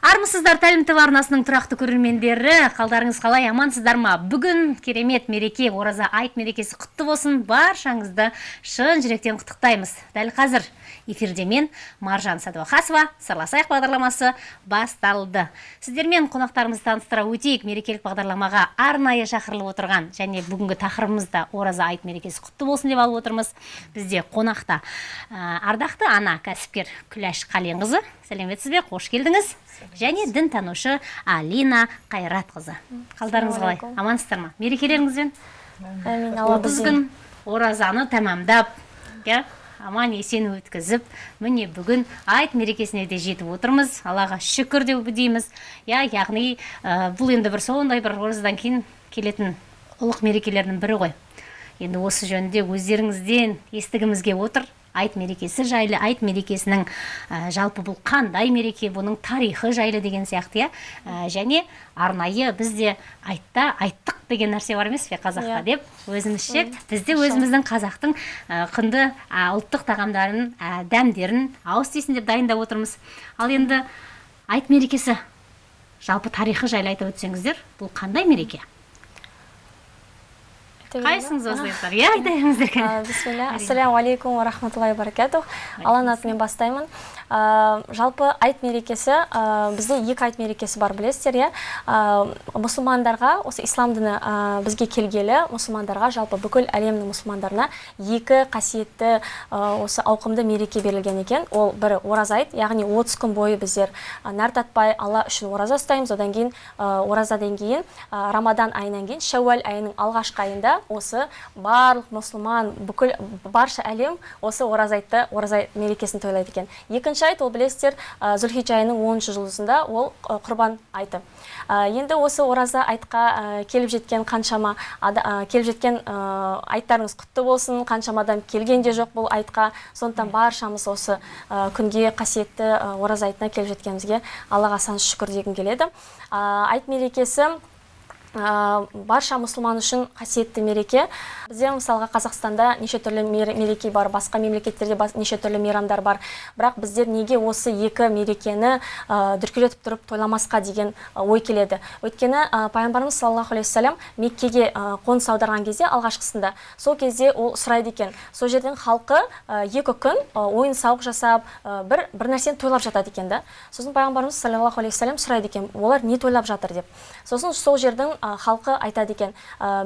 армысыздар тәлім тв арнасының тұрақты көрермендері. Қалдарыңыз қалай? Амансыздар ма? Бүгін керемет мереке ораза айт мерекесі құтты болсын. Баршаңызды шын жүректен құттықтаймыз. Дәл қазір эфирде мен маржан сәдуақасова сырласайық бағдарламасы басталды. Сіздермен қонақтарымызды таныстыра өтейік. Мерекелік бағдарламаға арнайы шақырылып отырған және бүгінгі тақырыбымыз да ораза айт мерекесі құтты болсын деп алып отырмыз. Бізде қонақта ардақты ана кәсіпкер күләш қаленқызы сәлеметсіз бе? Қош келдіңіз. Және дінтанушы алина қайратқызы. Қалдарыңыз қалай? Амансыздар ма? Мерекелеріңізбен әмин отыз күн оразаны тәмамдап иә аман есен өткізіп міне бүгін айт мерекесіне де жетіп отырмыз. Аллаға шүкір деп дейміз иә яғни бұл енді бір сондай бір оразадан кейін келетін ұлық мерекелердің бірі ғой. Енді осы жөнінде өздеріңізден естігіміз келіп отыр. Айт мерекесі жайлы айт мерекесінің ә, жалпы бұл қандай мереке бұның тарихы жайлы деген сияқты иә. Ә, және арнайы бізде айтта айттық деген нәрсе бар емес пе қазақта деп өзімізше бізде өзіміздің қазақтың ә, құнды ә, ұлттық тағамдарын ә, дәмдерін ауыз тисін деп дайындап отырмыз. Ал енді айт мерекесі жалпы тарихы жайлы айтып өтсеңіздер бұл қандай мереке? Қайсыңыз бастайсыздар иә айта беріңіздер бисмилля ассаляму алейкум ва рахматуллахи баракатух. Алланың атымен бастаймын. Жалпы айт мерекесі бізде екі айт мерекесі бар білесіздер иә? Мұсылмандарға осы ислам діні бізге келгелі мұсылмандарға жалпы бүкіл әлемнің мұсылмандарына екі қасиетті осы ауқымды мереке берілген екен. Ол бірі ораза айт яғни 30 күн бойы біздер нәр татпай алла үшін ораза ұстаймыз. Одан кейін оразадан кейін рамадан айынан кейін шәуәл айының алғашқы айында осы барлық мұсылман бүкіл барша әлем осы ораза айтты ораза мерекесін тойлайды екен. Екінші айт ол білесіздер зүлхиджа айының оныншы жұлдызында ол құрбан айты. Енді осы ораза айтқа келіп жеткен қаншама келіп жеткен айттарыңыз құтты болсын қаншама адам келген де жоқ бұл айтқа. Сондықтан баршамыз осы күнге қасиетті ораза айтына келіп жеткенімізге аллаға сан шүкір дегім келеді. Айт мерекесі барша мұсылман үшін қасиетті мереке. Бізде мысалға қазақстанда неше түрлі мереке бар басқа мемлекеттерде неше түрлі мейрамдар бар. Бірақ біздер неге осы екі мерекені дүркіретіп тұрып тойламасқа деген ой келеді? Өйткені пайғамбарымыз саллаллаху алейхи уассалам меккеге қоныс аударған кезде алғашқысында сол кезде ол сұрайды екен. Сол жердің халқы екі күн ойын сауық жасап бір бір нәрсені тойлап жатады екен да. Сосын пайғамбарымыз саллаллаху алейхи уассалам сұрайды екен олар не тойлап жатыр деп. Сосын сол жердің халқы айтады екен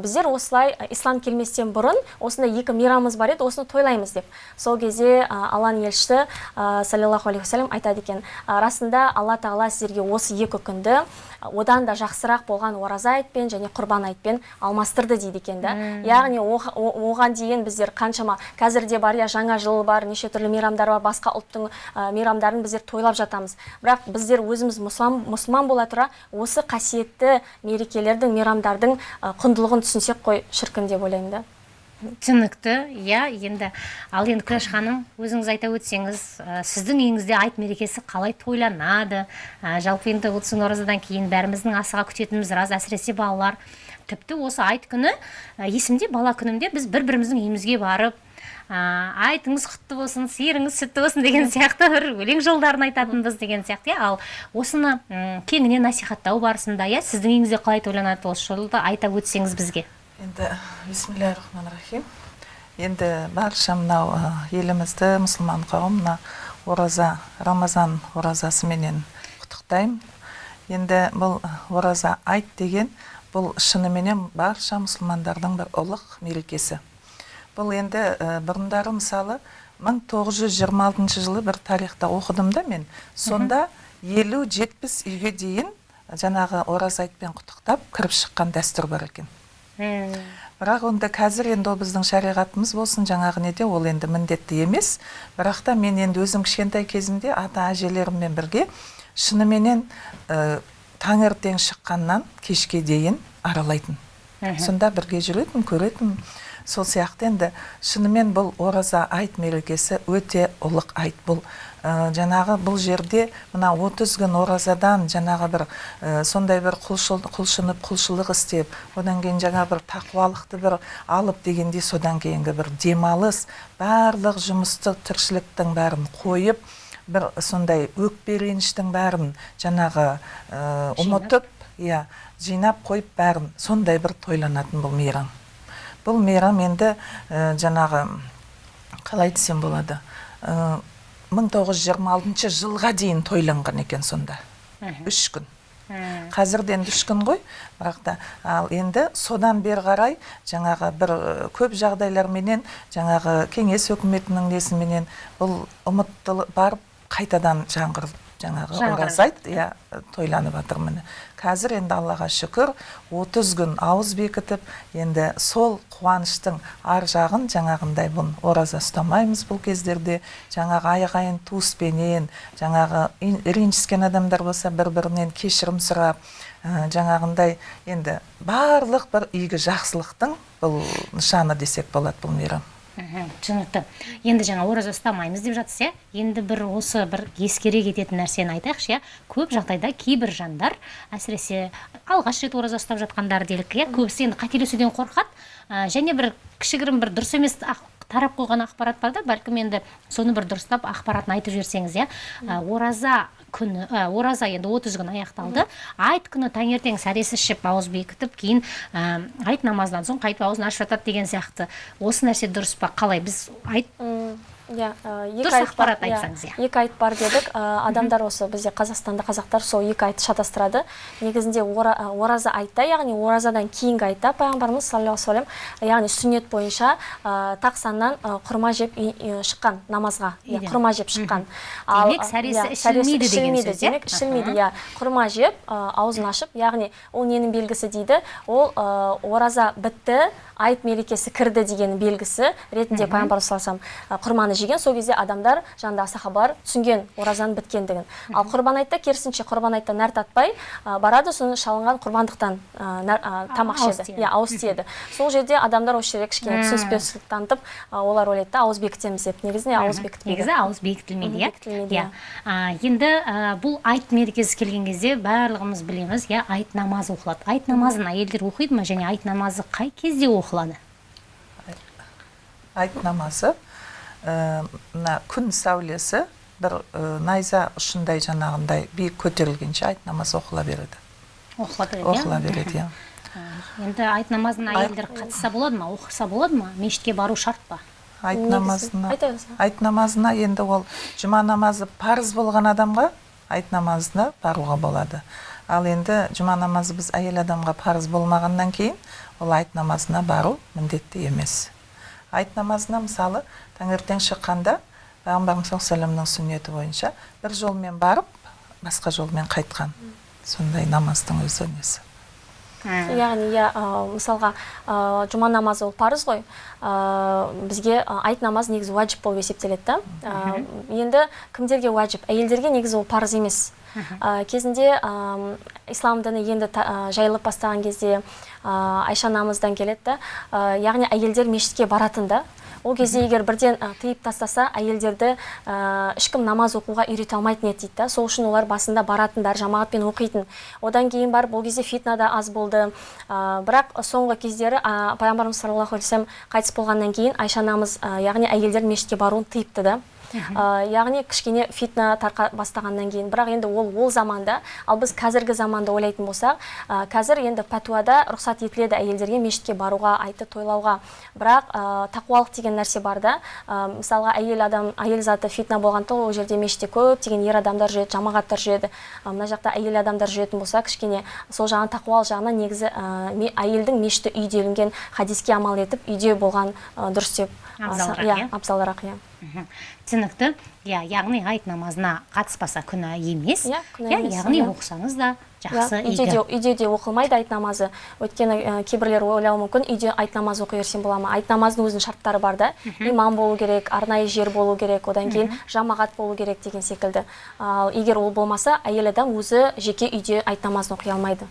біздер осылай ислам келместен бұрын осындай екі мейрамымыз бар еді осыны тойлаймыз деп. Сол кезде алланың елшісі саллаллаху алейхи айтады екен расында алла тағала сіздерге осы екі күнді одан да жақсырақ болған ораза айтпен және құрбан айтпен алмастырды дейді екен да. Яғни оған дейін біздер қаншама қазір де бар иә жаңа жыл бар неше түрлі мейрамдар бар басқа ұлттың мейрамдарын біздер тойлап жатамыз. Бірақ біздер өзіміз мұсылман бола тұра осы қасиетті мерекелердің мейрамдардың құндылығын түсінсек қой шіркін деп ойлаймын да. Түсінікті иә енді ал енді күләш ханым өзіңіз айта өтсеңіз ә, сіздің үйіңізде айт мерекесі қалай тойланады? Ә, жалпы енді күн оразадан кейін бәріміздің асыға күтетініміз рас әсіресе балалар. Тіпті осы айт күні ә, есімде бала күнімде біз бір біріміздің үйімізге барып ә, айтыңыз құтты болсын сиырыңыз сүтті болсын деген сияқты бір өлең жолдарын айтатынбыз деген сияқты иә. Ал осыны кеңінен насихаттау барысында иә сіздің үйіңізде қалай тойланады осы жолды айта өтсеңіз бізге. Енді рахим енді барша мынау елімізді мұсылман қауым мына ораза рамазан оразасыменен құттықтаймын. Енді бұл ораза айт деген бұл шыныменен барша мұсылмандардың бір ұлық мерекесі. Бұл енді бұрындары мысалы 1926 жылы бір тарихта оқыдым да мен. Сонда елу жетпіс үйге дейін жаңағы ораза айтпен құттықтап кіріп шыққан дәстүр бар екен. Бірақ онда қазір енді ол біздің шариғатымыз болсын жаңағы неде ол енді міндетті емес. Бірақ та мен енді өзім кішкентай кезімде ата әжелеріммен бірге шыныменен ә, таңертең шыққаннан кешке дейін аралайтын. Сонда бірге жүретін көретін сол сияқты. Енді шынымен бұл ораза айт мерекесі өте ұлық айт. Бұл ә, жаңағы бұл жерде мына 30 күн оразадан жаңағы бір ә, сондай бір құлшыл, құлшынып құлшылық істеп одан кейін жаңа бір тақуалықты бір алып дегенде содан кейінгі бір демалыс барлық жұмысты тіршіліктің бәрін қойып бір сондай өкпе реніштің бәрін жаңағы ә, ұмытып иә жинап қойып бәрін сондай бір тойланатын бұл мейрам. Бұл мейрам енді ә, жаңағы қалай десем болады ә, 1926 жылға дейін тойланған екен сонда. Үш күн. Мгм. қазірде енді үш күн ғой. Бірақ та ал енді содан бері қарай жаңағы бір көп жағдайларменен жаңағы кеңес өкіметінің несіменен бұл ұмыттылы барып қайтадан жаңғыр жаңағы Жаңғырып ораза айт иә тойланып жатыр міне. Қазір енді аллаға шүкір 30 күн ауыз бекітіп енді сол қуаныштың ар жағын жаңағындай бұл ораза ұстамаймыз бұл кездерде. Жаңағы ағайын туыспенен жаңағы ренжіскен адамдар болса бір бірінен кешірім сұрап ә, жаңағындай енді барлық бір игі жақсылықтың бұл нышаны десек болады бұл мейрам. Түсінікті. Енді жаңа ораза ұстамаймыз деп жатсыз иә. Енді бір осы бір ескере кететін нәрсені айтайықшы иә. Көп жағдайда кейбір жандар әсіресе алғаш рет ораза ұстап жатқандар делік иә. Көбісі енді қателесуден қорқады. Ә, және бір кішігірім бір дұрыс емес тарап қойған ақпарат бар да. Бәлкім енді соны бір дұрыстап ақпаратын айтып жіберсеңіз иә. Ораза күні ә, ораза енді 30 күн аяқталды. Айт күні таңертең сәресі ішіп ауыз бекітіп кейін ә, айт намазынан соң қайтып аузын ашып жатады деген сияқты. Осы нәрсе дұрыс па? Қалай? Біз айт иә ә, екі Дұрыс айт бар- ақпарат айтсаңыз, иә. екі айт бар дедік. Адамдар осы бізде қазақстанда қазақтар сол екі айтты шатастырады. Негізінде ора- ораза айтта яғни оразадан кейінгі айтта пайғамбарымыз саллаллаху алейhi яғни сүннет бойынша тақсаннан ә, құрма жеп шыққан намазға. Иә құрма жеп шыққан. Демек, сәресі иә, ішілмейді деген сөз, иә? демек ішілмейді. Иә құрма жеп аузын ашып яғни ол ненің белгісі дейді? Ол ораза бітті айт мерекесі кірді деген белгісі ретінде пайғамбар саллаллаху алейхи вассалам, ә, құрманы жеген. Сол кезде адамдар жаңағы сахабалар түсінген оразаның біткендігін. Ал құрбан айтта керісінше құрбан айтта нәр татпай барады соны шалынған құрбандықтан тамақ тиеді. иә ауыз тиеді. Сол жерде адамдар осы жерде кішкене түсініспеушілік танытып олар ойлайды да ауыз бекітеміз деп. Негізінде ауыз бекітпейді негізі ауыз бекітілмейді иә? бекітілмейді, иә. А, енді бұл айт мерекесі келген кезде барлығымыз білеміз иә айт намазы оқылады. Айт намазын әйелдер оқиды ма? Және айт намазы қай кезде оқылады айт намазы ә, мына күн сәулесі бір ә, найза ұшындай жаңағындай биік көтерілгенше айт намазы оқыла береді оқыла береді иә оқыла береді иә енді айт намазына әйелдер қатысса болады ма оқыса болады ма мешітке бару шарт па айт намазына айт намазына енді ол жұма намазы парыз болған адамға айт намазына баруға болады ал енді жұма намазы біз әйел адамға парыз болмағаннан кейін ол айт намазына бару міндетті емес. Айт намазына мысалы таңертең шыққанда пайғамбарымыз саллаллаху сүннеті бойынша бір жолмен барып басқа жолмен қайтқан. Сондай намаздың өзі несі? Яғни иә мысалға жұма намазы ол парыз ғой. Бізге айт намаз негізі уәжіп болып есептеледі да. Енді кімдерге уәжіп? Әйелдерге негізі ол парыз емес. Кезінде ислам діні енді жайылып бастаған кезде айша анамыздан келеді да. Яғни әйелдер мешітке баратын да. Ол кезде егер бірден ә, тыйып тастаса әйелдерді ә, ешкім намаз оқуға үйрете алмайтын еді дейді да. Сол үшін олар басында баратындар жамағатпен оқитын. Одан кейін барып ол кезде фитна да аз болды. Ә, бірақ соңғы кездері ә, пайғамбарымыз саллаллаху алейхи қайтыс болғаннан кейін айша анамыз ә, яғни әйелдер мешітке баруын тыйыпты да. Ә, яғни кішкене фитна тарқа бастағаннан кейін. Бірақ енді ол ол заманда ал біз қазіргі заманды ойлайтын болсақ ә, қазір енді пәтуада рұқсат етіледі әйелдерге мешітке баруға айтты тойлауға. Бірақ ә, тақуалық деген нәрсе бар да. Ә, мысалға әйел адам әйел заты фитна болғандықтан ол жерде мешітте көптеген ер адамдар жүреді жамағаттар жүреді. Мына жақта әйел адамдар жүретін болса кішкене сол жағынан тақуалық жағынан негізі ә, әйелдің мешіті үй делінген хадиске амал етіп үйде болған дұрыс деп Абзалырақ, иә иә? абзалырақ иә. Түсінікті иә яғни айт намазына қатыспаса күнә емес. Иә, күнә иә емес, яғни иә. оқысаңыз да Иә, жақсы үйде де үйде де оқылмайды айт намазы. Өйткені ә, кейбіреулер ойлауы мүмкін үйде айт намазы оқи берсем бола ма? Айт намазының өзінің шарттары бар да. Имам болу керек арнайы жер болу керек одан кейін жамағат болу керек деген секілді. Ал егер ол болмаса әйел адам өзі жеке үйде айт намазын оқи алмайды.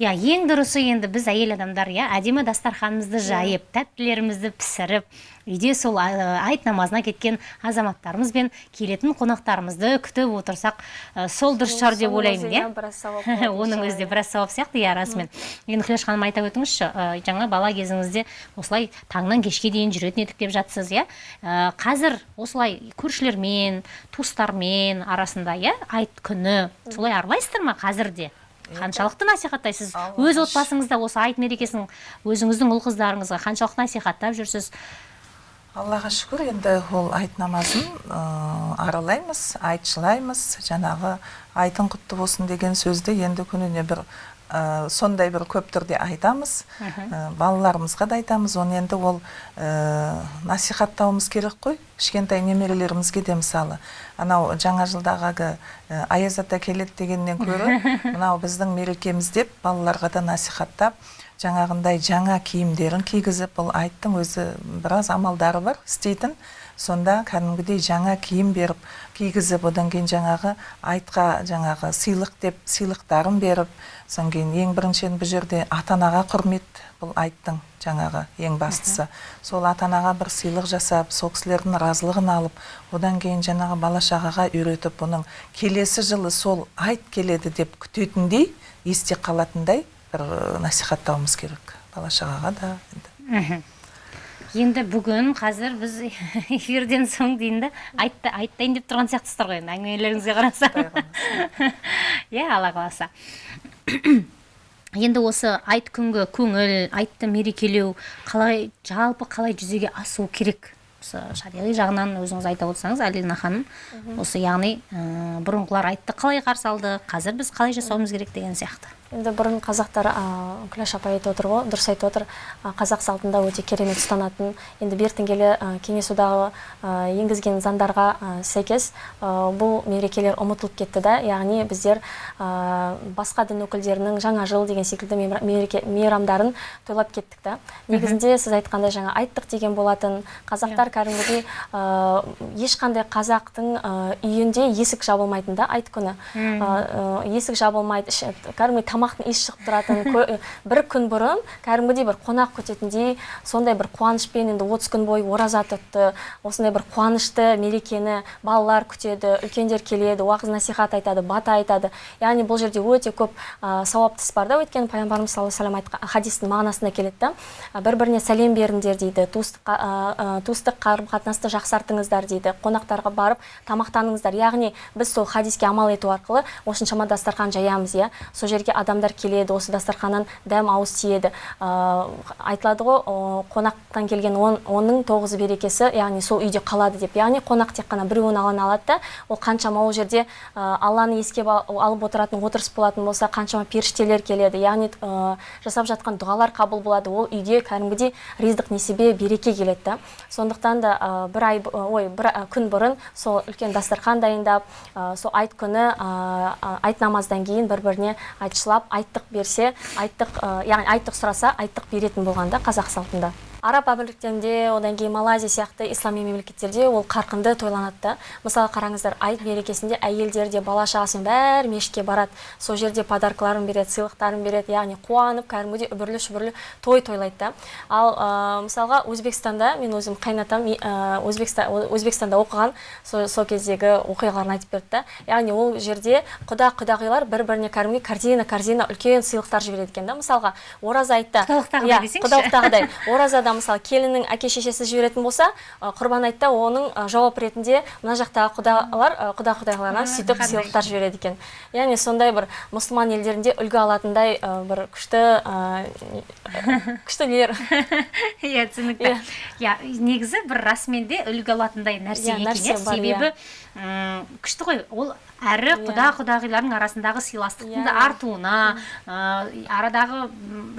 Иә ең дұрысы енді біз әйел адамдар иә әдемі дастарханымызды жайып тәттілерімізді пісіріп үйде сол айт намазына кеткен азаматтарымыз ықыласымызбен келетін қонақтарымызды күтіп отырсақ ә, сол дұрыс шығар деп ойлаймын иә? оның өзі де иншалла, біраз сауап сияқты иә расымен. Енді күләш ханым айта өтіңізші ә, жаңа бала кезіңізде осылай таңнан кешке дейін жүретін едік деп жатсыз иә? Ә, қазір осылай көршілермен туыстармен арасында иә айт күні солай аралайсыздар ма қазір де? Қаншалықты насихаттайсыз? өз отбасыңызда осы айт мерекесін өзіңіздің ұл қыздарыңызға қаншалықты насихаттап жүрсіз? Аллаға шүкір. Енді ол айт намазын ә, аралаймыз айтшылаймыз. Жаңағы айтың құтты болсын деген сөзді енді күніне бір ә, сондай бір көп түрде айтамыз. Ә, балаларымызға да айтамыз. Оны енді ол ә, насихаттауымыз керек қой. Кішкентай немерелерімізге де мысалы. Анау жаңа жылдағы әлгі, ә, аяз ата келеді дегеннен гөрі мынау біздің мерекеміз деп балаларға да насихаттап жаңағындай жаңа киімдерін кигізіп бұл айттың өзі біраз амалдары бар істейтін. Сонда кәдімгідей жаңа киім беріп кигізіп одан кейін жаңағы айтқа жаңағы сыйлық деп сыйлықтарын беріп содан кейін ең біріншіден бұл жерде ата анаға құрмет бұл айттың жаңағы ең бастысы. Сол ата анаға бір сыйлық жасап сол кісілердің разылығын алып одан кейін жаңағы бала шағаға үйретіп бұның келесі жылы сол айт келеді деп күтетіндей есте қалатындай бір насихаттауымыз керек бала шағаға да енді. Енді бүгін қазір біз эфирден соң дейін да айтты айтайын деп тұрған сияқтысыздар ғой енді әңгімелеріңізге қарасам иә алла қаласа. Енді осы айт күнгі көңіл айтты мерекелеу қалай жалпы қалай жүзеге асуы керек? Осы шариғи жағынан өзіңіз айта отырсаңыз әлина ханым. Осы яғни ә, бұрынғылар айтты қалай қарсы алды қазір біз қалай жасауымыз керек деген сияқты. Енді бұрын қазақтар күләш апай айтып отыр ғой дұрыс айтып отыр. Қазақ салтында өте керемет ұстанатын енді бертін келе кеңес одағы енгізген заңдарға сәйкес бұл мерекелер ұмытылып кетті да. Яғни біздер басқа дін өкілдерінің жаңа жыл деген секілді мереке мейрамдарын тойлап кеттік та. Негізінде сіз айтқандай жаңа айттық деген болатын. Қазақтар кәдімгідей ә, ешқандай қазақтың үйінде есік жабылмайтын да айт күні. Есік жабылмайды кәдімгідей тамақтың иісі шығып тұратын кө- бір күн бұрын кәдімгідей бір қонақ күтетіндей сондай бір қуанышпен енді отыз күн бойы ораза тұтты осындай бір қуанышты мерекені балалар күтеді үлкендер келеді уағыз насихат айтады бата айтады. Яғни бұл жерде өте көп ә, сауапты іс бар да өйткені пайғамбарымыз саллаллаху алейхи айтқан хадистің мағынасында келеді да. Бір біріне сәлем беріңдер дейді туыстық қарым қатынасты жақсартыңыздар дейді қонақтарға барып тамақтаныңыздар. Яғни біз сол хадиске амал ету арқылы осыншама дастархан жаямыз иә. Сол жерге адамдар келеді осы дастарханнан дәм ауыз тиеді. Ә, айтылады ғой қонақтан келген он, оның тоғызы берекесі яғни сол үйде қалады деп. Яғни қонақ тек қана біреуін аланы алады да ол қаншама ол жерде ә, алланы еске алып отыратын отырыс болатын болса қаншама періштелер келеді. Яғни ә, жасап жатқан дұғалар қабыл болады. Ол үйге кәдімгідей ризық несібе береке келеді да. Сондықтан да бір ай ой бір күн бұрын сол үлкен дастархан дайындап сол айт күні айт намаздан кейін бір біріне айтшылап айттық берсе айттық яғни айттық сұраса айттық беретін болған да қазақ салтында. Араб әмірліктерінде одан кейін малайзия сияқты ислами мемлекеттерде ол қарқынды тойланады да мысалы қараңыздар айт мерекесінде әйелдер де бала шағасымен бәрі мешітке барады. Сол жерде подаркаларын береді сыйлықтарын береді яғни қуанып кәдімгідей үбірлі шүбірлі той тойлайды. Да ал ә, мысалға өзбекстанда мен өзім қайнатам ә, өзбекстан өзбекстанда оқыған сол, сол кездегі оқиғаларын айтып берді да. Яғни ол жерде құда құдағилар бір біріне кәдімгідей корзина корзина үлкен сыйлықтар жібереді екен да. Мысалға ораза айтта Құдалықтағыдай. Иә, мысалы келіннің әке шешесі жіберетін болса құрбан айтта оның жауап ретінде мына жақтағы құдалар құда құдағиларына сөйтіп сыйлықтар жібереді екен. Яғни сондай бір мұсылман елдерінде үлгі алатындай бір күшті күштілер иә түсінікті. Иә. Негізі бір расымен де үлгі алатындай нәрсе Иә, екен иә. себебі м, күшті ғой. Ол әрі құда құдағилардың арасындағы сыйластықтың да Иә. артуына арадағы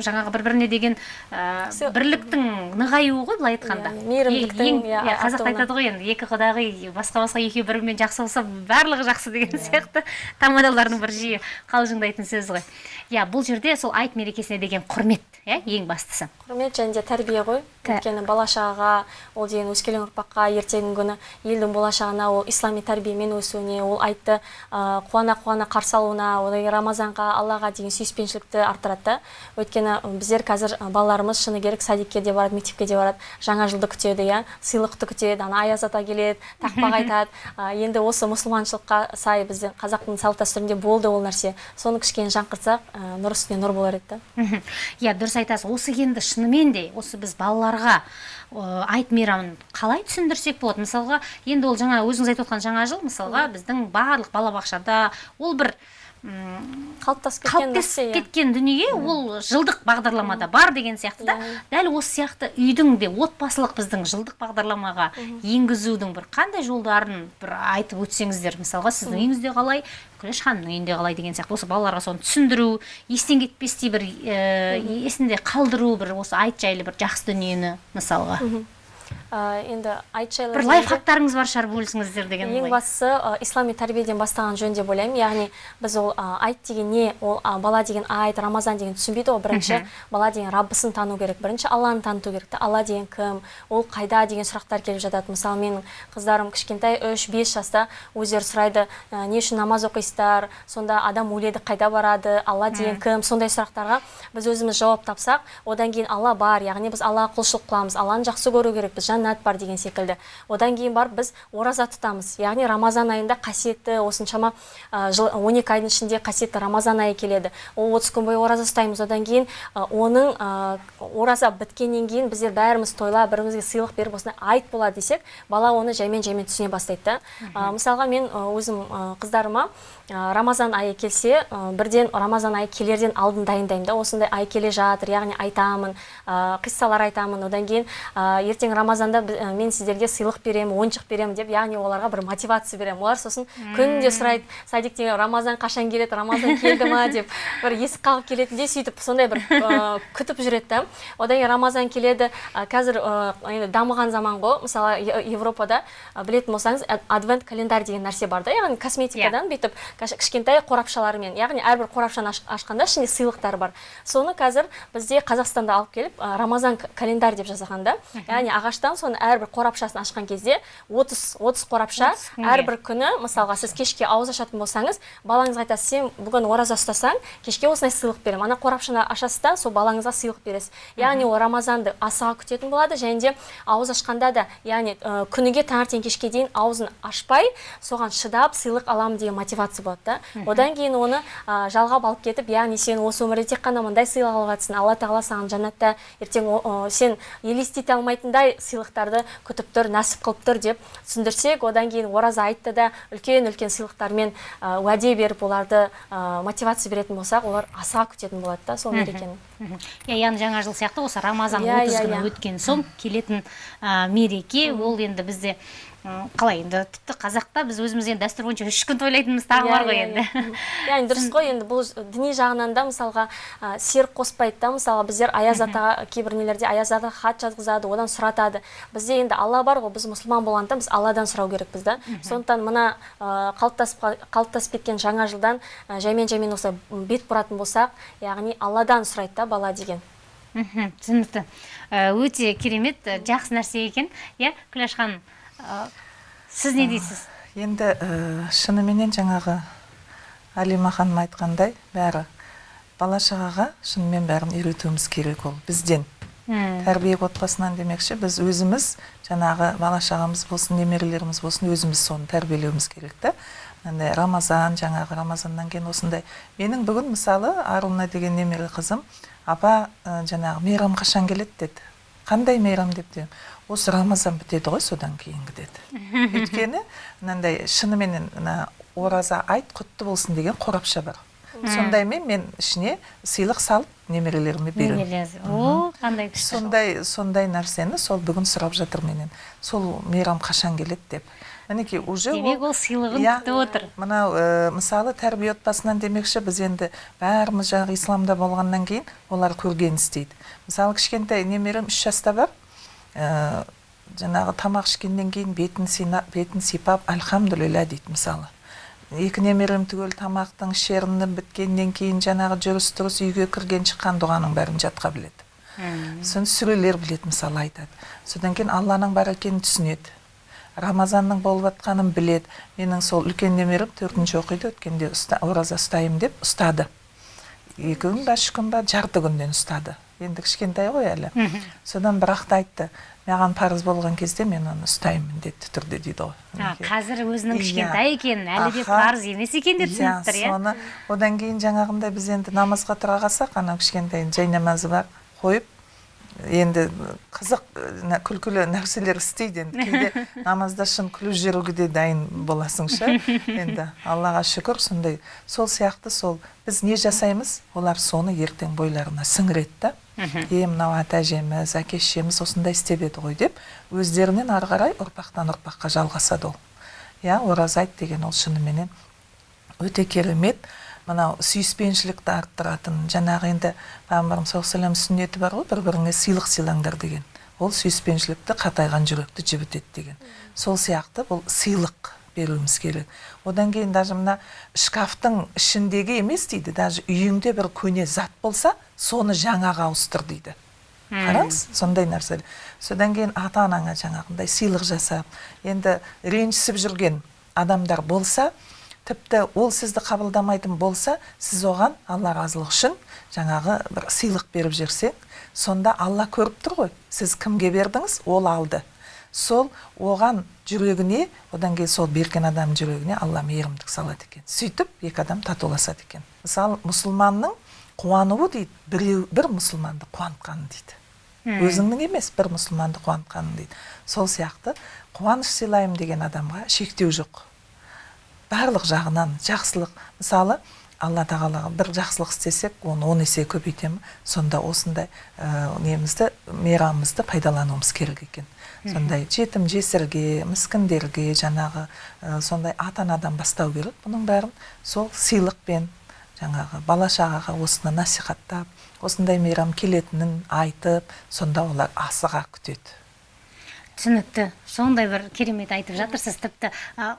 жаңағы бір біріне деген бірліктің нығаюы ғой былай айтқанда. Иә, мейірімдіктің, иә, иә, қазақта айтады ғой енді екі құдағи басқа басқа екеуі бір бірімен жақсы болса барлығы жақсы деген сияқты тамадалардың бір жиі қалжыңдайтын сөзі ғой. Иә бұл жерде сол айт мерекесіне деген құрмет иә ең бастысы. Құрмет және де тәрбие ғой. Өйткені бала шағаға ол деген өскелең ұрпаққа ертеңгі күні елдің болашағына ол ислами тәрбиемен өсуіне ол айтты. Қуана қуана қарсы алуына одан кейін рамазанға аллаға деген сүйіспеншілікті арттырады да өйткені біздер қазір балаларымыз шыны керек садикке де барады мектепке де барады жаңа жылды күтеді иә сыйлықты күтеді ана аяз ата келеді тақпақ айтады. Енді осы мұсылманшылыққа сай біздің қазақтың салт дәстүрінде болды ол нәрсе. Соны кішкене жаңғыртсақ нұр үстіне нұр болар еді да. Иә дұрыс айтасыз. Осы енді шынымен де осы біз балаларға айт мейрамын қалай түсіндірсек болады? Мысалға енді ол жаңа өзіңіз айтып отқан жаңа жыл мысалға біздің барлық балабақшада ол бір қалыптасып кеткен қалыптасып иә. кеткен дүние ол жылдық бағдарламада бар деген сияқты да. Дәл осы сияқты үйдің де отбасылық біздің жылдық бағдарламаға енгізудің бір қандай жолдарын бір айтып өтсеңіздер мысалға сіздің үйіңізде қалай күләш ханымның үйінде қалай деген сияқты. Осы балаларға соны түсіндіру естен кетпестей бір ә, есінде қалдыру бір осы айт жайлы бір жақсы дүниені мысалға. Енді айт жайлы бір лайфхактарыңыз бар шығар бөлісіңіздер деген ең бастысы ы, ислами тәрбиеден бастаған жөн деп ойлаймын. Яғни біз ол ы, айт деген не ол бала деген айт рамазан деген түсінбейді ғой бірінші. Бала деген раббысын тану керек. Бірінші алланы таныту керек та алла деген кім ол қайда деген сұрақтар келіп жатады. Мысалы менің қыздарым кішкентай үш бес жаста өздері сұрайды «Ә, не үшін намаз оқисыздар? Сонда адам өледі қайда барады алла деген кім? Сондай сұрақтарға біз өзіміз жауап тапсақ одан кейін алла бар. Яғни біз аллаға құлшылық қыламыз. Алланы жақсы көру керекпіз жәннат бар деген секілді. Одан кейін барып біз ораза тұтамыз. Яғни рамазан айында қасиетті осыншама жыл 12 айдың ішінде қасиетті рамазан айы келеді. Ол 30 күн бойы ораза ұстаймыз. Одан кейін оның ораза біткеннен кейін біздер бәріміз тойлап бірімізге сыйлық беріп осындай айт болады десек бала оны жаймен жаймен түсіне бастайды да. Мысалға мен өзім қыздарыма рамазан айы келсе бірден рамазан айы келерден алдын дайындаймын да осындай ай келе жатыр яғни айтамын қиссалар айтамын. Одан кейін ертең рамазанда мен сіздерге сыйлық беремін ойыншық беремін деп яғни оларға бір мотивация беремін. Олар сосын күнде сұрайды садиктен рамазан қашан келеді рамазан келді ма? деп бір есік қағып келетіндей сөйтіп сондай бір күтіп жүреді да. Одан кейін рамазан келеді. Қазір енді дамыған заман ғой. Мысалы европада білетін болсаңыз адвент календарь деген нәрсе бар да яғни косметикадан бүйтіп кішкентай қорапшалармен яғни әрбір қорапшаны аш- ашқанда ішінде сыйлықтар бар. Соны қазір бізде қазақстанда алып келіп ә, рамазан календарь деп жасаған да. Яғни ағаштан соны әрбір қорапшасын ашқан кезде 30 30 қорапша 30 күнге. әрбір күні мысалға сіз кешке ауыз ашатын болсаңыз балаңызға айтасыз сен бүгін ораза ұстасаң кешке осындай сыйлық беремін. Ана қорапшаны ашасыз да сол балаңызға сыйлық бересіз. Яғни ол рамазанды асыға күтетін болады және де ауыз ашқанда да яғни күніге таңертең кешке дейін аузын ашпай соған шыдап сыйлық аламын деген мотивация болады да. Одан кейін оны ә, жалғап алып кетіп яғни сен осы өмірде тек қана мындай сыйлық алып жатрсың алла тағала саған жәннатта ертең о- о, сен елестете алмайтындай сыйлықтарды күтіп тұр нәсіп қылып тұр деп түсіндірсек одан кейін ораза айтты да үлкен үлкен сыйлықтармен ә, уәде беріп оларды ә, мотивация беретін болсақ олар асыға күтетін болады да сол мерекені. Иә яғни жаңа жыл сияқты осы рамазан Иә, 30 иә, күні иә. өткен соң келетін мереке. Ол енді бізде қалай енді тіпті қазақта біз өзіміз енді дәстүр бойынша үш күн тойлайтынымыз тағы бар ғой Иә, енді. иә, иә. яғни дұрыс қой енді бұл діни жағынан да мысалға ә, серік қоспайды да мысалы біздер аяз атаға кейбір нелерде аяз атаға хат жазғызады одан сұратады. Бізде енді алла бар ғой біз мұсылман болғандықтан біз алладан сұрау керекпіз да. Сондықтан мына ә, қалыптасып қа- қалыптасып кеткен жаңа жылдан ә, жаймен жаймен осылай бет бұратын болсақ яғни алладан сұрайды да бала деген. Мхм түсінікті. Ә, өте керемет жақсы нәрсе екен. Иә күләш ханым сіз не дейсіз? Енді ә, шыныменен жаңағы әлима ханым айтқандай бәрі бала шағаға шынымен бәрін үйретуіміз керек ол бізден. М, тәрбие отбасынан демекші біз өзіміз жаңағы бала шағамыз болсын немерелеріміз болсын өзіміз соны тәрбиелеуіміз керек та. Мынандай рамазан жаңағы рамазаннан кейін осындай. Менің бүгін мысалы аруна деген немере қызым апа ә, жаңағы мейрам қашан келеді? деді. Қандай мейрам? деп осы рамазан бітеді ғой содан кейінгі деді. Өйткені мынандай шыныменен мына ораза айт құтты болсын деген қорапша бар. Сондаймен мен ішіне сыйлық салып немерелеріме беремін. О қандай күшті сондай сондай нәрсені сол бүгін сұрап жатыр менен. Сол мейрам қашан келеді деп. Мінекей уже демек ол сыйлығын Иә. күтіп отыр. Мынау ә, мысалы тәрбие отбасынан демекші біз енді бәріміз жаңағы исламда болғаннан кейін олар көрген істейді. Мысалы кішкентай немерем үш жаста бар. Ә, жаңағы тамақ ішкеннен кейін бетін сина, бетін сипап альхамдулилля дейді мысалы. Екі немерем түгел тамақтың ішеріні біткеннен кейін жаңағы жүріс тұрыс үйге кірген шыққан дұғаның бәрін жатқа біледі. Сосын сүрелер біледі мысалы айтады. Содан кейін алланың бар екенін түсінеді. Рамазанның болып жатқанын біледі. Менің сол үлкен немерем төртінші оқиды өткенде ұста, ораза ұстаймын деп ұстады. Екі күн ба үш күн ба жарты күннен ұстады. Енді кішкентай ғой әлі. Содан бірақ та айтты маған парыз болған кезде мен оны ұстаймын міндетті түрде дейді ғой. Қазір өзінің Иә. кішкентай екенін әлі де парыз емес екенін де түсініп тұр иә? соны одан кейін жаңағындай біз енді намазға тұра қалсақ анау кішкентай жай намазы бар қойып енді қызық күлкілі нәрселер істейді енді. Кейде намазда шын күліп жіберуге де дайын боласың ше енді аллаға шүкір сондай сол сияқты сол біз не жасаймыз? Олар соны ертең бойларына сіңіреді да. Е мынау ата әжеміз әке шешеміз осындай істеп еді ғой деп өздерінен ары қарай ұрпақтан ұрпаққа жалғасады ол. Иә ораза айт деген ол шыныменен өте керемет. Мынау сүйіспеншілікті арттыратын жаңағы енді пайғамбарымыз саллаллаху алейхи сүннеті бар ғой бір біріңе сыйлық сыйлаңдар деген. Ол сүйіспеншілікті қатайған жүректі жібітеді деген. Сол сияқты бұл сыйлық. Беруіміз керек. Одан кейін даже мына шкафтың ішіндегі емес дейді даже үйіңде бір көне зат болса соны жаңаға ауыстыр дейді. Қараңыз сондай нәрсе. Содан кейін ата анаңа жаңағындай сыйлық жасап енді ренжісіп жүрген адамдар болса тіпті ол сізді қабылдамайтын болса сіз оған алла разылығы үшін жаңағы бір сыйлық беріп жіберсең сонда алла көріп тұр ғой сіз кімге бердіңіз ол алды. Сол оған жүрегіне одан кейін сол берген адамның жүрегіне алла мейірімдік салады екен. Сөйтіп екі адам татуласады екен. Мысалы мұсылманның қуануы дейді біреу бір мұсылманды қуантқаны дейді. Өзіңнің емес бір мұсылманды қуантқаның дейді. Сол сияқты қуаныш сыйлаймын деген адамға шектеу жоқ. Барлық жағынан жақсылық. Мысалы алла тағалаға бір жақсылық істесек оны он есе көбейтемін сонда осындай ә, немізді мейрамымызды пайдалануымыз керек екен. Сондай жетім жесірге міскіндерге жаңағы ә, сондай ата анадан бастау керек. Бұның бәрін сол сыйлықпен жаңағы бала шағаға осыны насихаттап осындай мейрам келетінін айтып сонда олар асыға күтеді. түсінікті. Сондай бір керемет айтып жатырсыз. Тіпті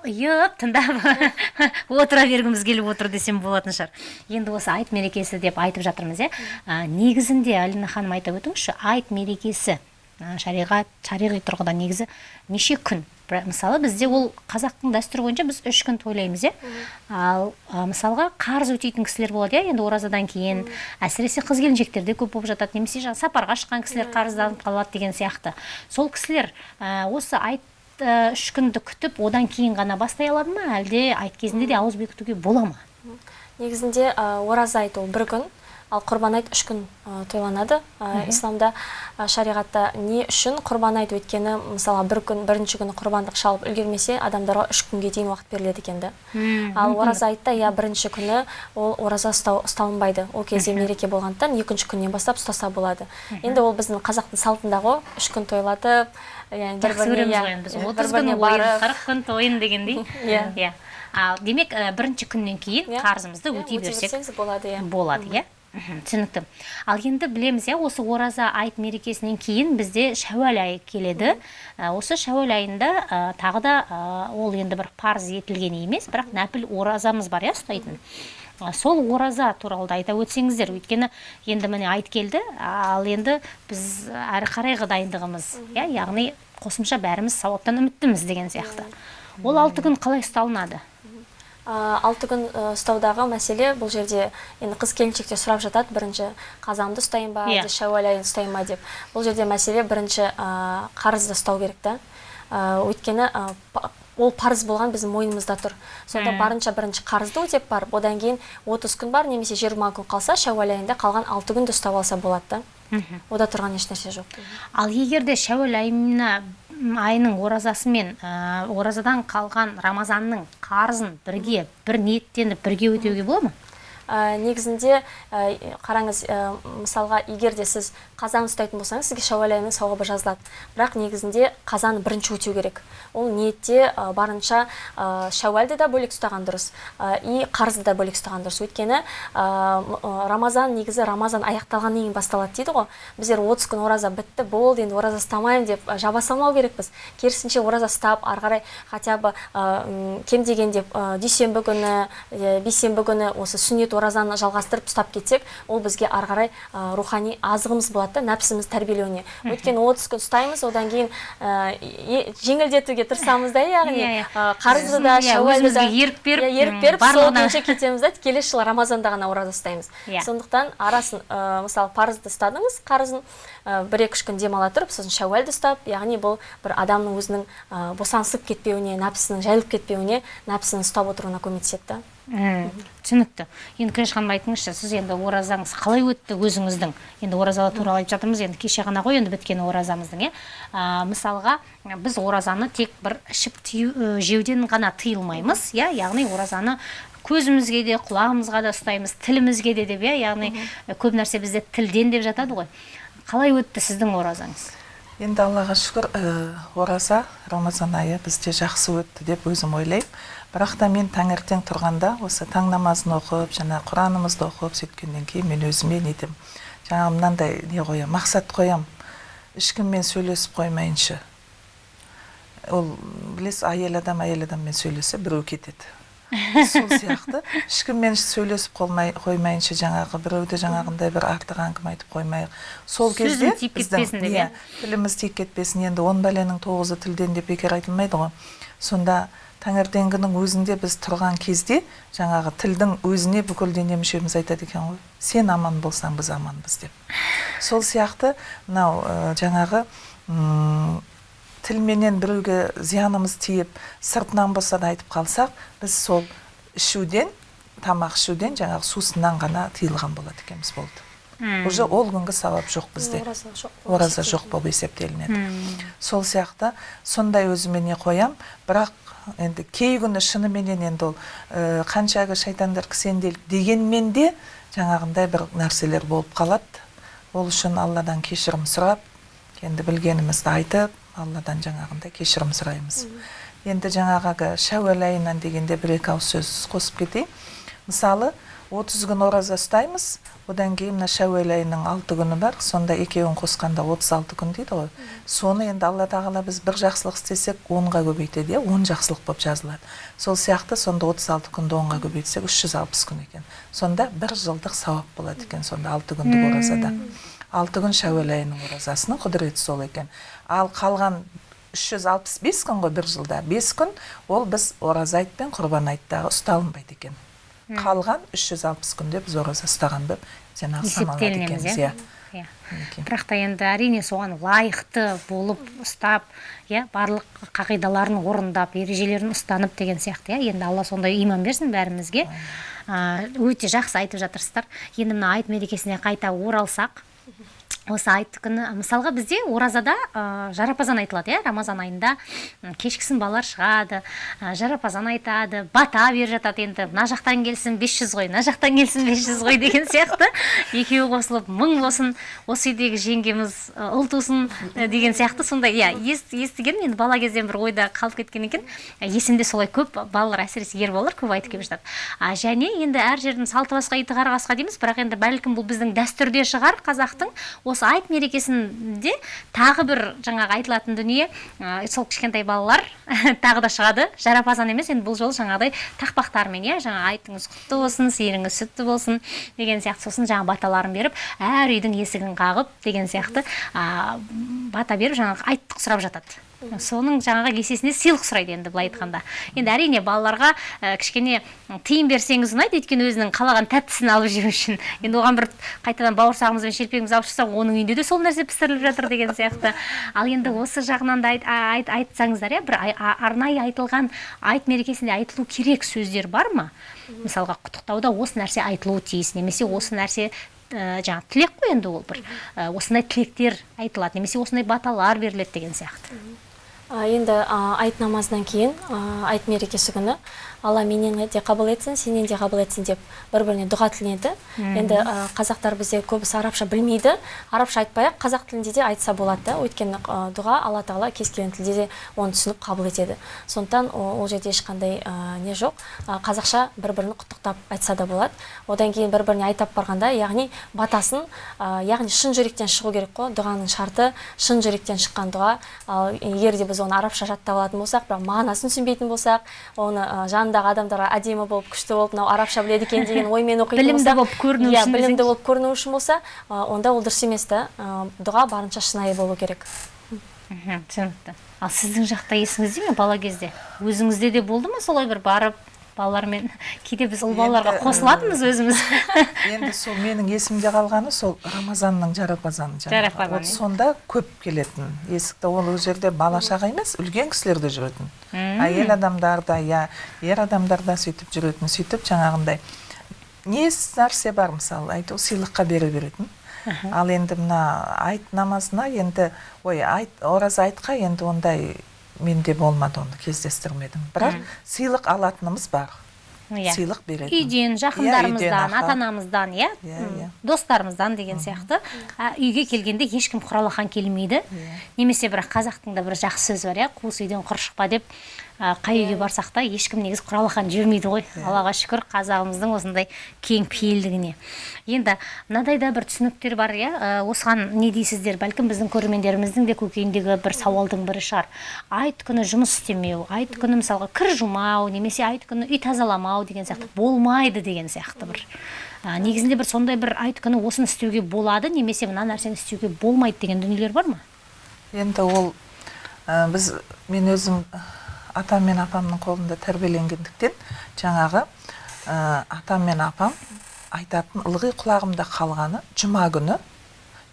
ұйып тыңдап отыра бергіміз келіп отыр десем болатын шығар. Енді осы айт мерекесі деп айтып жатырмыз иә. Негізінде алина ханым айтып өтіңізші айт мерекесі. Шариғат шариғи тұрғыда негізі неше күн? Мысалы бізде ол қазақтың дәстүрі бойынша біз үш күн тойлаймыз иә? Ал мысалға қарыз өтейтін кісілер болады иә? Енді оразадан кейін әсіресе қыз келіншектерде көп болып жатады. Немесе жаңағы сапарға шыққан кісілер қарызданып қалады деген сияқты. Сол кісілер осы айт үш күнді күтіп одан кейін ғана бастай алады ма? Әлде айт кезінде де ауыз бекітуге бола ма? Негізінде ораза айт ол бір күн ал құрбан айт үш күн тойланады. Исламда шариғатта не үшін құрбан айт өйткені мысалға бір күн бірінші күні құрбандық шалып үлгермесе адамдарға үш күнге дейін уақыт беріледі екен да. Ал ораза айтта иә бірінші күні ол ораза ұстау ұсталынбайды. Ол кезде мереке болғандықтан екінші күннен бастап ұстаса болады. Енді ол біздің қазақтың салтында ғой үш күн тойлатып яғни бір ойын қырық күн тойын дегендей. Иә. иә. Ал демек бірінші күннен кейін Иә. қарызымызды Иә, өтей берсек берсеңіз болады иә. болады иә. Түсінікті. Ал енді білеміз иә осы ораза айт мерекесінен кейін бізде шәуәл айы келеді. Ә, осы шәуәл айында ә, тағы да ә, ол енді бір парыз етілген емес бірақ нәпіл оразамыз бар иә ұстайтын. А, сол ораза туралы да айта өтсеңіздер. Өйткені енді міне айт келді ал енді біз әрі қарайғы дайындығымыз иә яғни қосымша бәріміз сауаптан үміттіміз деген сияқты. Ол алты күн қалай ұсталынады? Ә, алты күн ә, ұстаудағы мәселе бұл жерде енді қыз келіншектер сұрап жатады. Бірінші қазанды ұстайын ба? Иә. әлде шәуәл айын ұстайын ба? деп. Бұл жерде мәселе бірінші ә, қарызды ұстау керек та. Ә, өйткені ә, ол парыз болған біздің мойнымызда тұр. Сонда барынша бірінші қарызды өтеп барып одан кейін 30 күн бар немесе 20 күн қалса шәуәл айында қалған алты күнді ұстап алса болады да ода тұрған ешнәрсе жоқ. Ал егер де шәуәл айына айының оразасымен ә, оразадан қалған рамазанның қарызын бірге бір ниеттеніп бірге өтеуге бола ма? Негізінде қараңыз мысалға егер де сіз қазан ұстайтын болсаңыз сізге шәуәл айының сауабы жазылады. Бірақ негізінде қазаны бірінші өтеу керек. Ол ниетте барынша ә, шәуәлді да бөлек ұстаған дұрыс и қарызды да бөлек ұстаған дұрыс. Өйткені рамазан негізі рамазан аяқталғаннан кейін басталады дейді ғой. Біздер 30 күн ораза бітті болды енді ораза ұстамаймын деп жаба салмау керекпіз. Керісінше ораза ұстап ары қарай хотя бы кем дегенде дүйсенбі күні бейсенбі күні осы сүннет оразаны жалғастырып ұстап кетсек ол бізге ары қарай рухани азығымыз болады. Да нәпсіміз тәрбиелеуіне. Өйткені отыз күн ұстаймыз одан кейін ә, жеңілдетуге тырысамыз да яғни Иә, иә. қарызды да Иә, шәуәлді да ерік беріп, ерік беріп сол күйінше кетеміз да келесі жылы рамазанда ғана ораза ұстаймыз Иә. сондықтан арасын мысалы парызды ұстадыңыз қарызын бір екі үш күн демала тұрып сосын шәуәлді ұстап яғни бұл бір адамның өзінің босаңсып кетпеуіне нәпсінің жайылып кетпеуіне нәпсінің ұстап отыруына көмектеседі да. Түсінікті. Енді күләш ханым айтыңызшы сіз енді оразаңыз қалай өтті өзіңіздің? Енді ораза туралы айтып жатырмыз енді кеше ғана ғой енді біткен оразамыздың иә? А, мысалға біз оразаны тек бір ішіп ә, жеуден ғана тыйылмаймыз иә? Яғни оразаны көзімізге де құлағымызға да ұстаймыз тілімізге де деп иә? Яғни ә, көп нәрсе бізде тілден деп жатады ғой. Қалай өтті сіздің оразаңыз? Енді аллаға шүкір ә, ораза рамазан айы бізде жақсы өтті деп өзім ойлаймын. Бірақ та мен таңертең тұрғанда осы таң намазын оқып жаңа құранымызды оқып сөйткеннен кейін мен өзіме не етемін жаңағы мынандай не қоямын мақсат қоямын ешкіммен сөйлесіп қоймайыншы. Ол білесіз әйел адам әйел адаммен сөйлесе біреу кетеді. Сол сияқты. Ешкіммен сөйлесіп қолмай қоймайынша жаңағы біреуді жаңағындай бір артық әңгіме айтып қоймайық сол кезде тиіп кетпесін деп, иә, иә? тіліміз тиіп кетпесін. Енді он бәленің тоғызы тілден деп бекер айтылмайды ғой. Сонда таңертеңгінің өзінде біз тұрған кезде жаңағы тілдің өзіне бүкіл дене мүшеміз айтады екен ғой. Сен аман болсаң біз аманбыз деп. Сол сияқты мынау ә, жаңағы тілменен біреуге зиянымыз тиіп сыртынан болса да айтып қалсақ біз сол ішуден тамақ ішуден жаңағы сусыннан ғана тыйылған болады екенбіз болды. Уже ол күнгі сауап жоқ бізде. Ораза жоқ ораза жоқ. Болып есептелінеді. Сол сияқты сондай өзіме не қоям бірақ енді кей күні шыныменен енді ол ә, қаншағы шайтандар кісенделіп дегенмен де жаңағындай бір нәрселер болып қалады. Ол үшін алладан кешірім сұрап енді білгенімізді айтып алладан жаңағындай кешірім сұраймыз. Енді жаңағы шәуәл айынан дегенде бір екі ауыз сөз қосып кетейін. Мысалы 30 күн ораза ұстаймыз одан кейін мына шәуел айының алты күні бар. Сонда екеуін қосқанда 36 күн дейді ғой. Соны енді алла тағала біз бір жақсылық істесек онға көбейтеді иә? Он жақсылық болып жазылады. Сол сияқты сонда 36 күнді онға көбейтсек 360 күн екен. Сонда бір жылдық сауап болады екен сонда алты күндік оразада. Алты күн шәуел айының оразасының құдіреті сол екен. Ал қалған 365 күн ғой бір жылда. 5 күн ол біз ораза айт пен құрбан айттағы ұсталынбайды екен. Қалған 360 күнде біз ораза ұстаған деп жаңағы саналады есептелінеміз екенбіз иә. Иә. Иә бірақ та енді әрине соған лайықты болып ұстап иә барлық қағидаларын орындап ережелерін ұстанып деген сияқты иә. Енді алла сондай иман берсін бәрімізге. Өте жақсы айтып жатырсыздар. Енді мына айт мерекесіне қайта оралсақ осы айт күні мысалға бізде оразада ә, жарапазан айтылады иә? Рамазан айында кешкісін балалар шығады ә, жарапазан айтады бата беріп жатады енді. Мына жақтан келсін 500 ғой мына жақтан келсін 500 ғой деген сияқты. Екеуі қосылып мың болсын осы үйдегі жеңгеміз ұл тусын ы, деген сияқты сондай. Иә ес- естігенмін енді бала кезден бір ойда қалып кеткен екен. Ә, есімде солай көп балалар әсіресе ер балалар көп айтып келіп жатады. А және енді әр жердің салты басқа иті қара қасқа дейміз. Бірақ енді бәлкім бұл біздің дәстүрде шығар қазақтың осы айт мерекесінде тағы бір жаңағы айтылатын дүние ә, сол кішкентай балалар тағы да шығады. Жарапазан емес енді бұл жолы жаңағыдай тақпақтармен иә жаңа айтыңыз құтты болсын сиырыңыз сүтті болсын деген сияқты сосын жаңағы баталарын беріп әр үйдің есігін қағып деген сияқты а, бата беріп жаңағы айттық сұрап жатады. Соның жаңағы есесіне сыйлық сұрайды енді былай айтқанда. Енді әрине балаларға ә, кішкене тыйым берсеңіз ұнайды өйткені өзінің қалаған тәттісін алып жеу үшін. Енді оған бір қайтадан бауырсағымыз бен шелпегімізді алып шықсақ оның үйінде де сол нәрсе пісіріліп жатыр деген сияқты. Ал енді осы жағынан да айт, айт, айтсаңыздар иә бір арнайы айтылған айт мерекесінде айтылу керек сөздер бар ма? Мысалға құттықтауда осы нәрсе айтылуы тиіс немесе осы нәрсе ә, жаңағы тілек қой енді ол бір. Ә, осындай тілектер айтылады немесе осындай баталар беріледі деген сияқты. Енді айт намазынан кейін айт мерекесі күні алла менен де қабыл етсін сенен де қабыл етсін деп бір біріне дұға тіленеді енді қазақтар бізде көбісі арабша білмейді. Арабша айтпай ақ қазақ тілінде де айтса болады да. Өйткені дұға алла тағала кез келген тілде де оны түсініп қабыл етеді. Сондықтан ол жерде ешқандай не жоқ. Қазақша бір бірін құттықтап айтса да болады. Одан кейін бір біріне айта барғанда яғни батасын яғни шын жүректен шығу керек қой дұғаның шарты шын жүректен шыққан дұға. Ал егер де біз оны арабша жаттап алатын болсақ бірақ мағынасын түсінбейтін болсақ оны ә, жанындағы адамдарға әдемі болып күшті болып мынау арабша біледі екен деген оймен оқитын Білімді болып көріну иә үшін білімді десеңші. болып көріну үшін болса онда ол дұрыс емес та дұға барынша шынайы болу керек. Түсінікті. Ал сіздің жақта есіңізде ме бала кезде? Өзіңізде де болды ма солай бір барып? Балалармен. Кейде біз ұл балаларға қосылатынбыз өзіміз. енді сол менің есімде қалғаны сол рамазанның жарапазаны вот иә. сонда көп келетін. Есікті ол ол жерде бала шаға емес үлкен кісілер де жүретін әйел адамдар да иә ер адамдар да сөйтіп жүретін сөйтіп жаңағындай. Не нәрсе бар мысалы әйтеуір сыйлыққа бере беретін. Ал енді мына айт намазына енді ой айт ораза айтқа енді ондай менде болмады оны кездестірмедім. Бірақ сыйлық алатынымыз бар. Иә. Сыйлық беретін. Үйден Иә, жақындарымыздан аха. ата анамыздан иә Иә, иә. достарымыздан деген сияқты. Үйге келгенде ешкім құралақан келмейді. Немесе бірақ қазақтың да бір жақсы сөзі бар иә? Қуыс үйден құр шықпа деп қай үйге барсақ та ешкім негізі құралақан жібермейді ғой. Аллаға шүкір қазағымыздың осындай кең пейілдігіне. Енді мынадай да бір түсініктер бар иә? Осыған не дейсіздер? Бәлкім біздің көрермендеріміздің де көкейіндегі бір сауалдың бірі шығар. Айт күні жұмыс істемеу айт күні мысалға кір жумау немесе айт күні үй тазаламау деген сияқты болмайды деген сияқты бір. Ә, негізінде бір сондай бір айт күні осыны істеуге болады немесе мына нәрсені істеуге болмайды деген дүниелер бар ма? Енді ол ә, біз мен өзім атам мен апамның қолында тәрбиеленгендіктен жаңағы ә, атам мен апам айтатын ылғи құлағымда қалғаны жұма күні.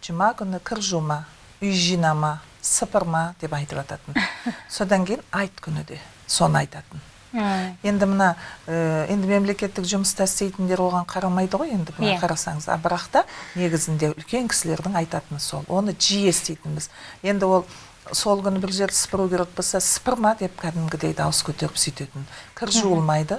Жұма күні кір жума үй жинама сыпырма деп айтып жататын содан кейін айт күні де соны айтатын. Енді мына ә, енді мемлекеттік жұмыста істейтіндер оған қарамайды ғой енді былай Иә. қарасаңыз. А бірақ та негізінде үлкен кісілердің айтатыны сол. Оны жиі еститінбіз енді ол сол күні бір жерді сыпыру керек болса сыпырма деп кәдімгідей дауыс көтеріп сөйтетін. Кір жуылмайды.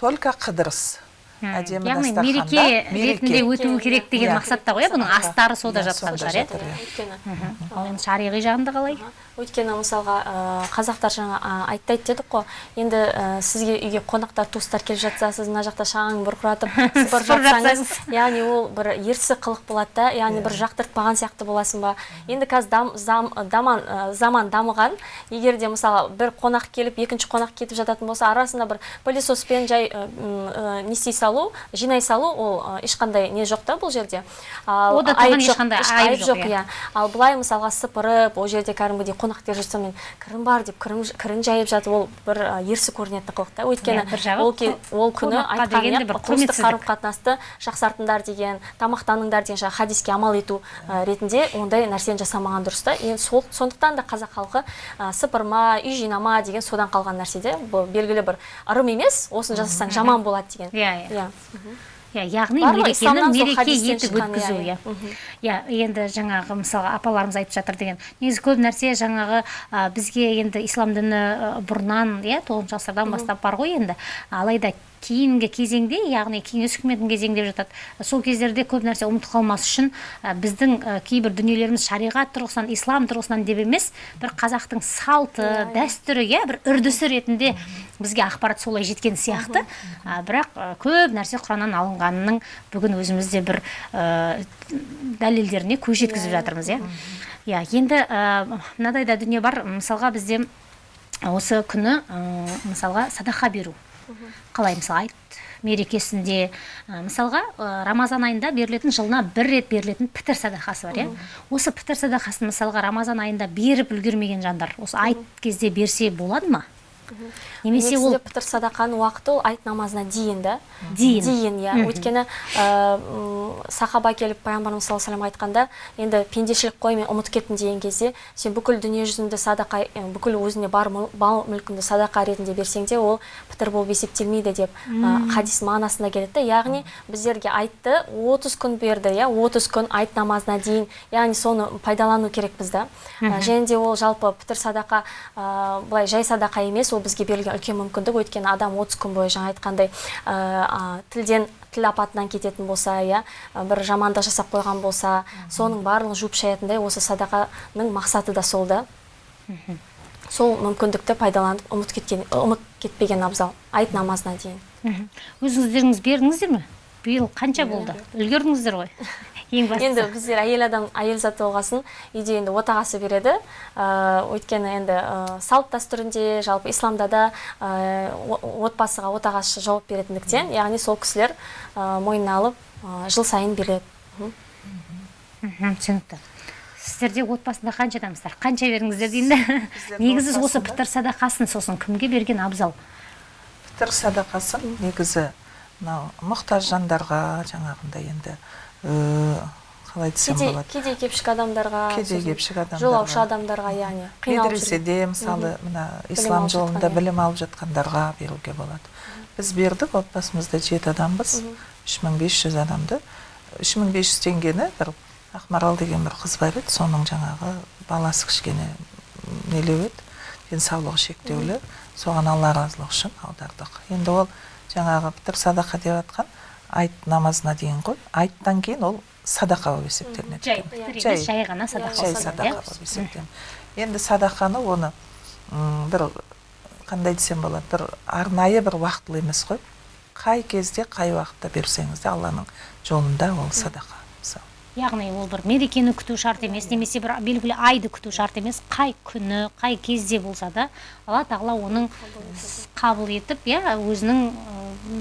Только қыдырыс. Әдемі яғни мереке ретінде өтуі керек деген Иә. мақсатта ғой иә бұның астары сода Иә, жатқан шығар иә иә. өйткені ал енді шариғи жағында қалай? Өйткені мысалға қазақтар жаңа айтты дедік қой. Енді сізге үйге қонақтар туыстар келіп жатса сіз мына жақта шаң бұрқыратып сыпырып жатсаңыз яғни ол бір ерсі қылық болады да яғни бір жақтыртпаған сияқты боласың ба? Енді қазір дам, зам, даман, ә, заман дамыған. Егер де мысалы бір қонақ келіп екінші қонақ кетіп жататын болса арасында бір пылесоспен жай ә, салу жинай салу ол ешқандай не жоқ та бұл жерде. Ал Ода айып тұрған жоқ, ешқандай айып иә. иә. Ал былай мысалға сыпырып ол жерде кәдімгідей қонақ келіп жатса мен кірім бар деп кірім, кірін жайып жатып ол бір ерсі көрінетін қылық та. Өйткені Иә, ол, күні айтқан иә қарым қатынасты жақсартыңдар деген тамақтаныңдар деген жаңағы хадиске амал ету ретінде ондай нәрсені жасамаған дұрыс та. Енді сол сондықтан да қазақ халқы сыпырма үй жинама деген содан қалған нәрсе де бұл белгілі бір ырым емес осыны жасасаң жаман болады деген. Иә, иә. иә иә яғни мерекені мереке етіп шыққан, өткізу иә, иә. Иә. иә енді жаңағы мысалға апаларымыз айтып жатыр деген. Негізі көп нәрсе жаңағы ә, бізге енді ислам діні бұрыннан иә тоғызыншы ғасырдан бастап бар ғой енді. Алайда кейінгі кезеңде яғни кеңес үкіметінің кезеңі деп жатады. Сол кездерде көп нәрсе ұмытып қалмас үшін ә, біздің ә, кейбір дүниелеріміз шариғат тұрғысынан ислам тұрғысынан деп емес бір қазақтың салты дәстүрі иә бір үрдісі ретінде бізге ақпарат солай жеткен сияқты. Ә, бірақ ә, көп нәрсе құраннан алынғанының бүгін өзіміз де бір ә, дәлелдеріне көз жеткізіп жатырмыз иә. иә енді ә, мынадай да дүние бар. Мысалға бізде осы күні ә, мысалға садақа беру. Қалай мысалы айт мерекесінде ә, мысалға ә, рамазан айында берілетін жылына бір рет берілетін пітір садақасы бар иә? Осы пітір садақасын мысалға рамазан айында беріп үлгермеген жандар осы айт кезде берсе болады ма? Немесе ол пітір садақаның уақыты ол айт намазына дейін да? Дейін. дейін иә. Өйткені м, сахаба келіп пайғамбарымыз саллаллаху алейhi айтқанда енді пендешілік қой мен ұмытып кеттім деген кезде сен бүкіл дүние жүзіңді садақа ә, бүкіл өзіне бар мал мүлкіңді садақа ретінде берсең де ол пітір болып есептелмейді деп ә, хадис мағынасында келеді да. Яғни біздерге айтты 30 күн берді иә. 30 күн айт намазына дейін. Яғни соны пайдалану керекпіз да. Және де ол жалпы пітір садақа былай жай садақа емес бізге берілген үлкен мүмкіндік. Өйткені адам 30 күн бойы жаңа айтқандай ә, тілден тіл апатынан кететін болса иә ә, бір жамандық жасап қойған болса соның барлығын жуып шаятындай осы садақаның мақсаты да сол да. Сол мүмкіндікті пайдаланып ұмыт кеткен ұмыт кетпеген абзал. Айт намазына дейін. Өзіңіздеріңіз бердіңіздер ме? Биыл қанша болды? Үлгердіңіздер ғой? ең бастысы. енді біздер әйел адам әйел заты болғасын үйде енді отағасы береді. Ә, өйткені енді ә, салт дәстүрінде жалпы исламда да ә, отбасыға отағасы жауап беретіндіктен яғни сол кісілер ә, мойнына алып ә, жыл сайын береді. Түсінікті. Сіздерде отбасында қанша адамсыздар? Қанша бердіңіздер деймін негізі осы пітір садақасын сосын кімге берген абзал? Пітір садақасын негізі мынау мұқтаж жандарға жаңағындай енді қалай десем кедей болады? кедей кепшік адамдарға кедей кепшік адамдарға. жолаушы адамдарға яғни медреседе мысалы мына ислам жолында иә. білім алып жатқандарға беруге болады. Біз бердік отбасымызда жеті адамбыз үш мың бес жүз адамды. үш мың бес жүз теңгені бір ақмарал деген бір қыз бар еді соның жаңағы баласы кішкене нелеу еді денсаулығы шектеулі. Соған алла разылығы үшін аудардық. Енді ол жаңағы пітір садақа деп жатқан айт намазына дейін ғой айттан кейін ол садақа болып есептелінеді жай Жай. емес жай ғана садақа жай болса садақа иә? болып есептелінеді. Енді садақаны оны м, бір қандай десем болады бір арнайы бір уақытылы емес қой. Қай кезде қай уақытта берсеңіз де алланың жолында ол садақа. Мысалы яғни ол бір мерекені күту шарт емес немесе бір белгілі айды күту шарт емес. Қай күні қай кезде болса да алла тағала оның қабыл етіп. иә өзінің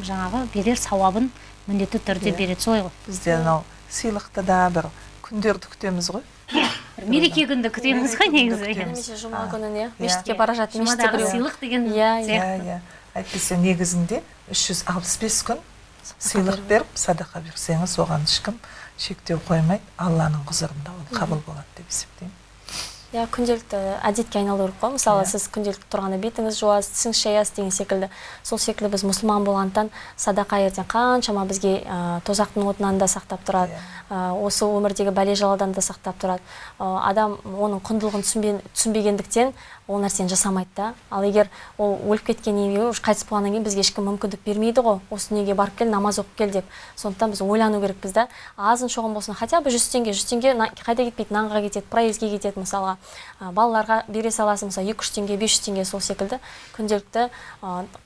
жаңағы берер сауабын міндетті түрде береді солай ғой. Бізде анау сыйлықты да бір күндерді күтеміз ғой. Бір мереке күнді күтеміз ғой негізі иә. немесе жұма А, күніне иә. мешітке бара жатып мешітте біреу сыйлық деген Иә, иә. иә иә. Әйтпесе негізінде 365 күн сыйлық беріп. садақа берсеңіз оған ешкім шектеу қоймайды. Алланың құзырында ол қабыл болады деп есептеймін. Иә күнделікті әдетке айналу керек қой. Мысалы Иә. сіз күнделікті тұрғанда бетіңіз жуасыз тісіңіз шаясыз деген секілді. Сол секілді біз мұсылман болғандықтан садақа ертең қаншама бізге ә, тозақтың отынан да сақтап тұрады. Ә, осы өмірдегі бәле жаладан да сақтап тұрады. Ә, адам оның құндылығын түсінбе- түсінбегендіктен ол нәрсені жасамайды да. Ал егер ол өліп кеткеннен кейін уже қайтыс болғаннан кейін бізге ешкім мүмкіндік бермейді ғой. Осы дүниеге барып кел намаз оқып кел деп. Сондықтан біз ойлану керекпіз да. Азын шоғын болсын хотя бы жүз теңге жүз теңге қайда кетпейді? Нанға кетеді проездге кетеді мысалға. Балаларға бере саласың мысалы екі жүз теңге бес жүз теңге сол секілді күнделікті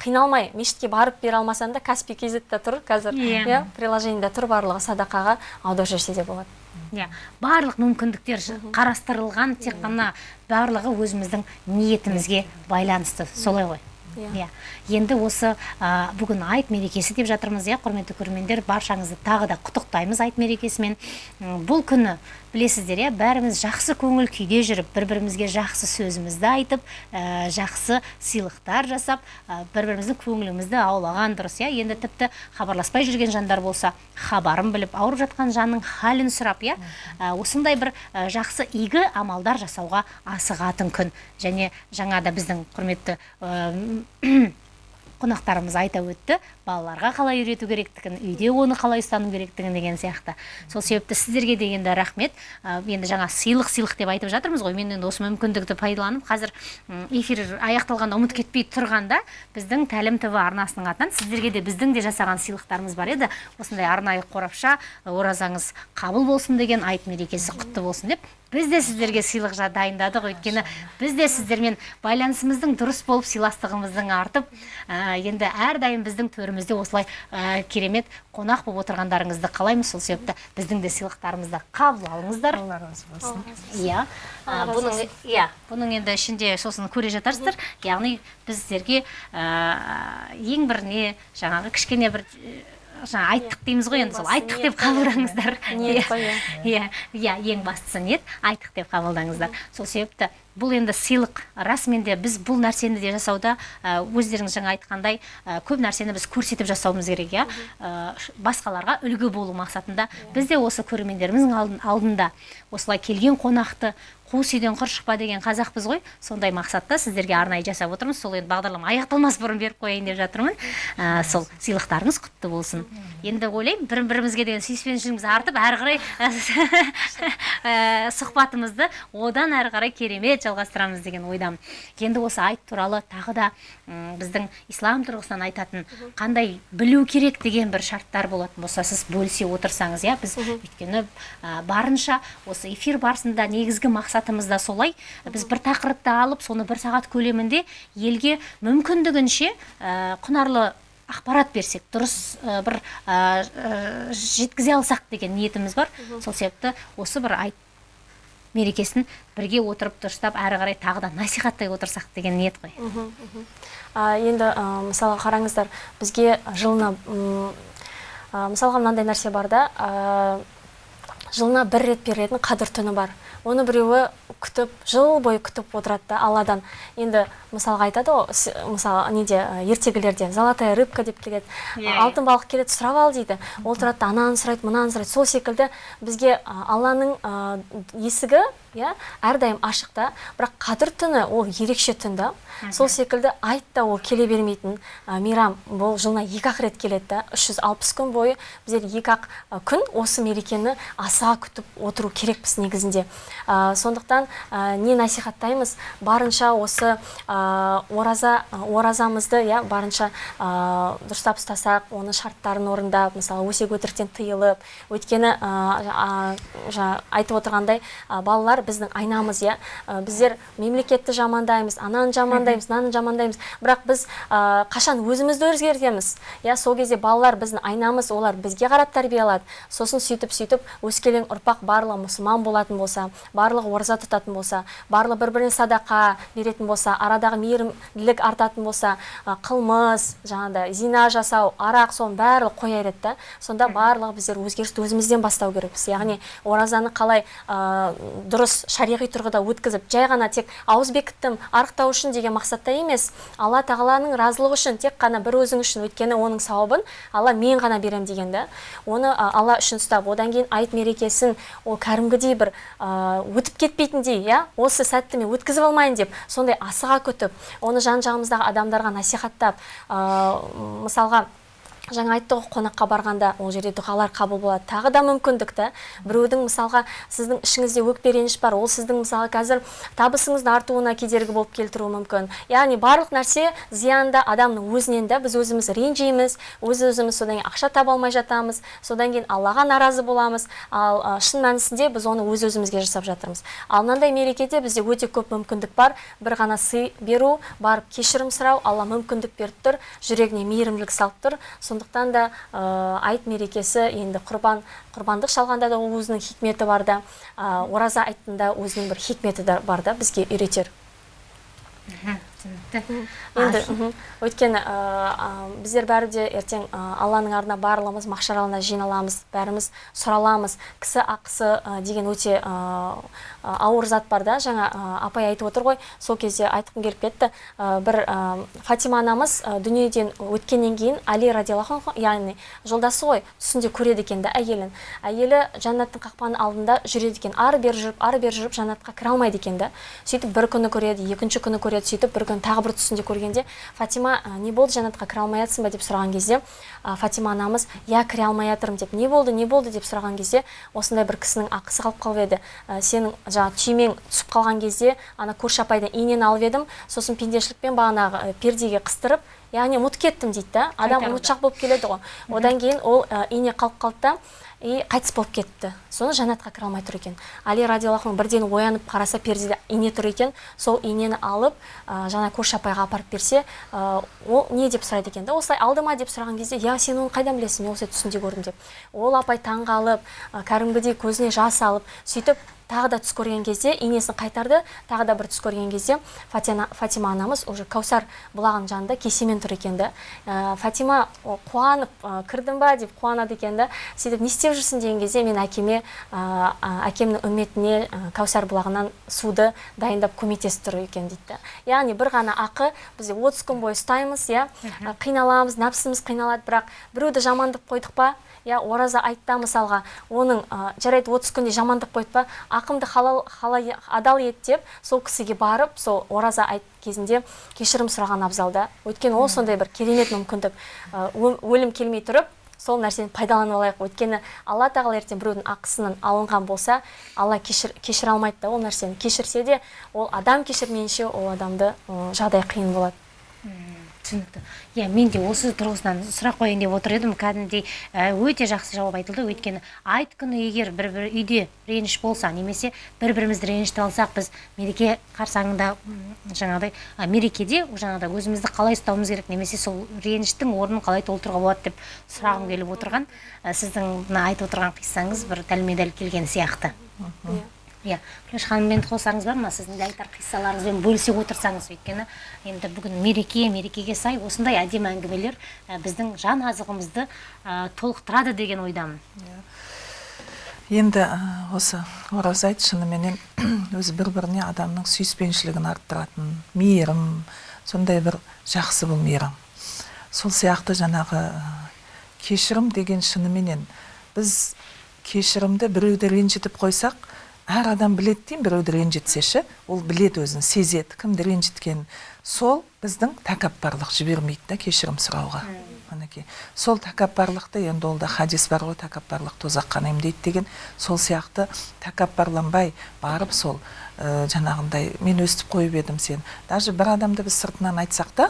қиналмай мешітке барып бере алмасаң да каспи kzда тұр қазір. Иә. иә приложениеда тұр барлығы садақаға аударып жіберсе де болады. Иә барлық мүмкіндіктер қарастырылған тек қана барлығы өзіміздің ниетімізге байланысты. Солай ғой. Иә. иә. Енді осы ә, бүгін айт мерекесі деп жатырмыз иә құрметті көрермендер. Баршаңызды тағы да құттықтаймыз айт мерекесімен. Бұл күні білесіздер иә? бәріміз жақсы көңіл күйде жүріп бір бірімізге жақсы сөзімізді айтып ә, жақсы сыйлықтар жасап ә, бір біріміздің көңілімізді аулаған дұрыс иә? енді тіпті хабарласпай жүрген жандар болса хабарын біліп ауырып жатқан жанның халін сұрап иә? Ә, осындай бір ә, жақсы игі амалдар жасауға асығатын күн. және жаңа да біздің құрметті ә, қонақтарымыз айта өтті балаларға қалай үйрету керектігін үйде оны қалай ұстану керектігін деген сияқты. Сол себепті сіздерге де енді рахмет енді жаңа сыйлық сыйлық деп айтып жатырмыз ғой. Мен енді осы мүмкіндікті пайдаланып қазір эфир аяқталғанда ұмыт кетпей тұрғанда біздің тәлім тв арнасының атынан сіздерге де біздің де жасаған сыйлықтарымыз бар еді. Осындай арнайы қорапша оразаңыз қабыл болсын деген айт мерекесі құтты болсын деп біз де сіздерге сыйлық дайындадық. Өйткені біз де сіздермен байланысымыздың дұрыс болып сыйластығымыздың артып ә, енді әрдайым біздің төрімізде осылай ә, керемет қонақ болып отырғандарыңызды қалаймыз. Сол себепті біздің де сыйлықтарымызды қабыл алыңыздар. Алла разы болсын. Иә. Бұның иә. бұның енді ішінде сосын көре жатарсыздар. Яғни біз сіздерге ә, ең бір не жаңағы кішкене бір ә, жаңа айттық дейміз ғой енді сол. айттық деп қабылдаңыздар. Қой, иә. иә. Иә ең бастысы ниет айттық деп қабылдаңыздар. Сол себепті бұл енді сыйлық. Расымен де біз бұл нәрсені де жасауда өздеріңіз жаңа айтқандай көп нәрсені біз көрсетіп жасауымыз керек иә? Басқаларға үлгі болу мақсатында. Біз де осы көрермендеріміздің алдын- алдында осылай келген қонақты қуыс үйден құр шықпа деген қазақпыз ғой. Сондай мақсатта сіздерге арнайы жасап отырмыз. Сол енді бағдарлама аяқталмас бұрын беріп қояйын деп жатырмын. Ә, сол сыйлықтарыңыз құтты болсын. Енді ойлаймын бір бірімізге деген сүйіспеншілігіміз артып әрі қарай ә, сұхбатымызды одан әрі қарай керемет жалғастырамыз деген ойдамын. Енді осы айт туралы тағы да м, біздің ислам тұрғысынан айтатын қандай білу керек деген бір шарттар болатын болса сіз бөлісе отырсаңыз иә біз өйткені ә, барынша осы эфир барысында негізгі мақсатымыз да солай. Біз бір тақырыпты алып соны бір сағат көлемінде елге мүмкіндігінше ә, құнарлы ақпарат берсек дұрыс ә, бір ә, ә, жеткізе алсақ деген ниетіміз бар. Сол себепті осы бір айт мерекесін бірге отырып дұрыстап әрі қарай тағы да насихаттай отырсақ деген ниет қой. А, енді ә, мысалға қараңыздар бізге жылына ә, мысалға мынандай нәрсе бар да жылына бір рет берілетін қадір түні бар. Оны біреуі күтіп жыл бойы күтіп отырады да алладан. Енді мысалға айтады ғой мысалы неде ертегілерде золотая рыбка деп келеді. Иә, алтын балық келеді сұрап ал дейді. Ол тұрады да ананы сұрайды мынаны сұрайды. Сол секілді бізге алланың есігі иә? әрдайым ашық та. бірақ қадір түні ол ерекше түн да. Сол секілді айт та ол келе бермейтін. Ә, мейрам бұл жылына екі ақ рет келеді да. 360 күн бойы біздер екі ақ күн осы мерекені асыға күтіп отыру керекпіз негізінде. Ә, сондықтан ә, не насихаттаймыз? Барынша осы ораза оразамызды иә барынша дұрыстап ұстасақ оның шарттарын орындап мысалы өсек өтіріктен тыйылып өйткені айтып отырғандай ә, біздің айнамыз иә? Ә, біздер мемлекетті жамандаймыз ананы жамандаймыз мынаны жамандаймыз. Бірақ біз ә, қашан өзімізді өзгертеміз? Иә сол кезде балалар біздің айнамыз олар бізге қарап тәрбие алады. Сосын сөйтіп сөйтіп өскелең ұрпақ барлығы мұсылман болатын болса барлығы ораза тұтатын болса барлығы бір біріне садақа беретін болса арадағы мейірімділік артатын болса ә, қылмыс жаңағыдай зина жасау арақ соның барлығы қоя береді да. Сонда барлығы біздер өзгерісті өзімізден бастау керекпіз. Яғни оразаны қалай ә, дұрыс шариғи тұрғыда өткізіп жай ғана тек ауыз бекіттім арықтау үшін деген мақсатта емес алла тағаланың разылығы үшін тек қана бір өзің үшін өйткені оның сауабын алла мен ғана беремін деген да. Оны алла үшін ұстап одан кейін айт мерекесін ол кәдімгідей бір өтіп кетпейтіндей иә осы сәтті мен өткізіп алмайын деп сондай асыға күтіп оны жан жағымыздағы адамдарға насихаттап мысалға жаңа айтты ғой қонаққа барғанда ол жерде дұғалар қабыл болады. Тағы да мүмкіндік та біреудің мысалға сіздің ішіңізде өкпе реніш бар ол сіздің мысалы қазір табысыңыздың артуына кедергі болып келтіруі мүмкін. Яғни барлық нәрсе зиянды адамның өзінен да біз өзіміз ренжиміз өз өзіміз содан кейін ақша таба алмай жатамыз содан кейін аллаға наразы боламыз. Ал шын мәнісінде біз оны өз өзімізге жасап жатырмыз. Ал мынандай мерекеде бізде өте көп мүмкіндік бар. Бір ғана сый беру барып кешірім сұрау. Алла мүмкіндік беріп тұр жүрегіне мейірімділік салып тұр. Сондықтан да ә, айт мерекесі енді құрбан құрбандық шалғанда да өзінің хикметі бар да ораза айттында өзінің бір хикметі бар да бізге үйретер. Түсінікті енді мхм. өйткені біздер бәрі де ертең алланың ардына барлығымыз махшар алаңына жиналамыз бәріміз сұраламыз. Кісі ақысы деген өте ауыр зат бар да. Жаңа апай айтып отыр ғой. Сол кезде айтқым келіп кетті. Бір фатима анамыз дүниеден өткеннен кейін али радиаллаху анху яғни жолдасы ғой түсінде көреді екен да әйелін. Әйелі жәннаттың қақпаның алдында жүреді екен. Ары бері жүріп ары бері жүріп жәннатқа кіре алмайды екен да. Сөйтіп бір күні көреді екінші күні көреді. Сөйтіп бір тағы бір түсінде көргенде фатима «А, не болды жәннатқа кіре алмай жатсың ба? деп сұраған кезде фатима анамыз иә кіре алмай жатырмын деп не болды не болды? деп сұраған кезде осындай бір кісінің ақысы қалып қалып еді. «А, сенің жаңағы түймең түсіп қалған кезде ана көрші апайдан инені алып едім сосын пендешілікпен бағанағы пердеге қыстырып яғни ұмытып кеттім дейді да адам ұмытшақ болып келеді ғой. Одан кейін ол ине қалып қалды да и қайтыс болып кетті. Соны жәннатқа кіре алмай тұр екен. Али радиаллаху бірден оянып қараса пердеде ине тұр екен. Сол инені алып ә, көрші апайға апарып берсе ә, ол не деп сұрайды екен да. Осылай алды ма деп сұраған кезде иә сен оны қайдан білесің? Мен осылай түсінде көрдім деп. Ол апай таңғалып ә, кәдімгідей көзіне жас алып сөйтіп тағы да түс көрген кезде инесін қайтарды. Тағы да бір түс көрген кезде фатима, фатима анамыз уже кәусар бұлағының жанында кесемен тұр екен да. Ә, фатима қуанып ә, кірдің ба? деп қуанады екен да. Сөйтіп не істеп жүрсің? деген кезде мен әкеме ә, әкемнің үмметіне ә, кәусар бұлағынан суды дайындап көмектесіп тұр екен дейді да. Яғни бір ғана ақы бізде отыз күн бойы ұстаймыз иә. Қиналамыз нәпсіміз қиналады бірақ біреуді жамандап қойдық па? Иә ораза айтта мысалға. Оның жарайды отыз күнде жамандық қойды па? Ақымды халал, халал адал ет деп сол кісіге барып сол ораза айт кезінде кешірім сұраған абзал да. Өйткені ол сондай бір керемет мүмкіндік. Өлім келмей тұрып сол нәрсені пайдаланып алайық. Өйткені алла тағала ертең біреудің ақысынан алынған болса алла кешір, кешіре алмайды да ол нәрсені. Кешірсе де ол адам кешірмейінше ол адамды жағдай қиын болады. Түсінікті иә мен де осы тұрғысынан сұрақ қояйын деп отыр едім. Кәдімгідей өте жақсы жауап айтылды. Өйткені айт күні егер бір бір үйде реніш болса немесе бір бірімізді ренжітіп алсақ біз мереке қарсаңында жаңағыдай мерекеде жаңағыдай өзімізді қалай ұстауымыз керек немесе сол реніштің орнын қалай толтыруға болады деп сұрағым келіп отырған. Сіздің мына айтып отырған қиссаңыз бір дәлме дәл келген сияқты. Иә күләш ханыммен қосарыңыз бар ма? Сіздің де айтар қиссаларыңызбен бөлісе отырсаңыз өйткені енді бүгін мереке мерекеге сай осындай әдемі әңгімелер біздің жан азығымызды толықтырады деген ойдамын. Енді ә, осы ораза айт шыныменен өзі бір біріне адамның сүйіспеншілігін арттыратын мейірім сондай бір жақсы бұл мейрам сол сияқты жаңағы кешірім деген шыныменен біз кешірімді біреуді ренжітіп қойсақ әр адам біледі деймін біреуді ренжітсе ше ол біледі өзін сезеді кімді ренжіткенін сол біздің тәкаппарлық жібермейді да кешірім сұрауға. Мінекей. Сол тәкаппарлықты енді ол да хадис бар ғой тәкаппарлық тозаққа емдейді деген. Сол сияқты тәкаппарланбай барып сол ә, жаңағындай мен өстіп қойып едім сен. Даже бір адамды біз сыртынан айтсақ та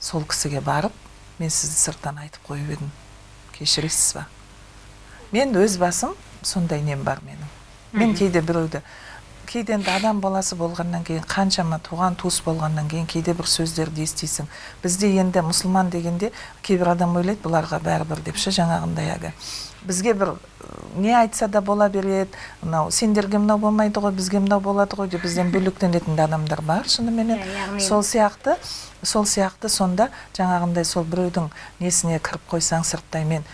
сол кісіге барып мен сізді сырттан айтып қойып едім кешіресіз ба? Мен өз басым сондай нем бар менің. Мен кейде біреуді кейде енді адам баласы болғаннан кейін қаншама туған туыс болғаннан кейін кейде бір сөздерді естисің. Бізде енді мұсылман дегенде кейбір адам ойлайды бұларға бәрібір деп ше жаңағындай әлгі бізге бір не айтса да бола береді. Мынау сендерге мынау болмайды ғой бізге мынау болады ғой деп бізден бөлектенетін де адамдар бар шыныменен Иә, яғни- сол сияқты сол сияқты сонда жаңағындай сол біреудің несіне кіріп қойсаң сырттай мен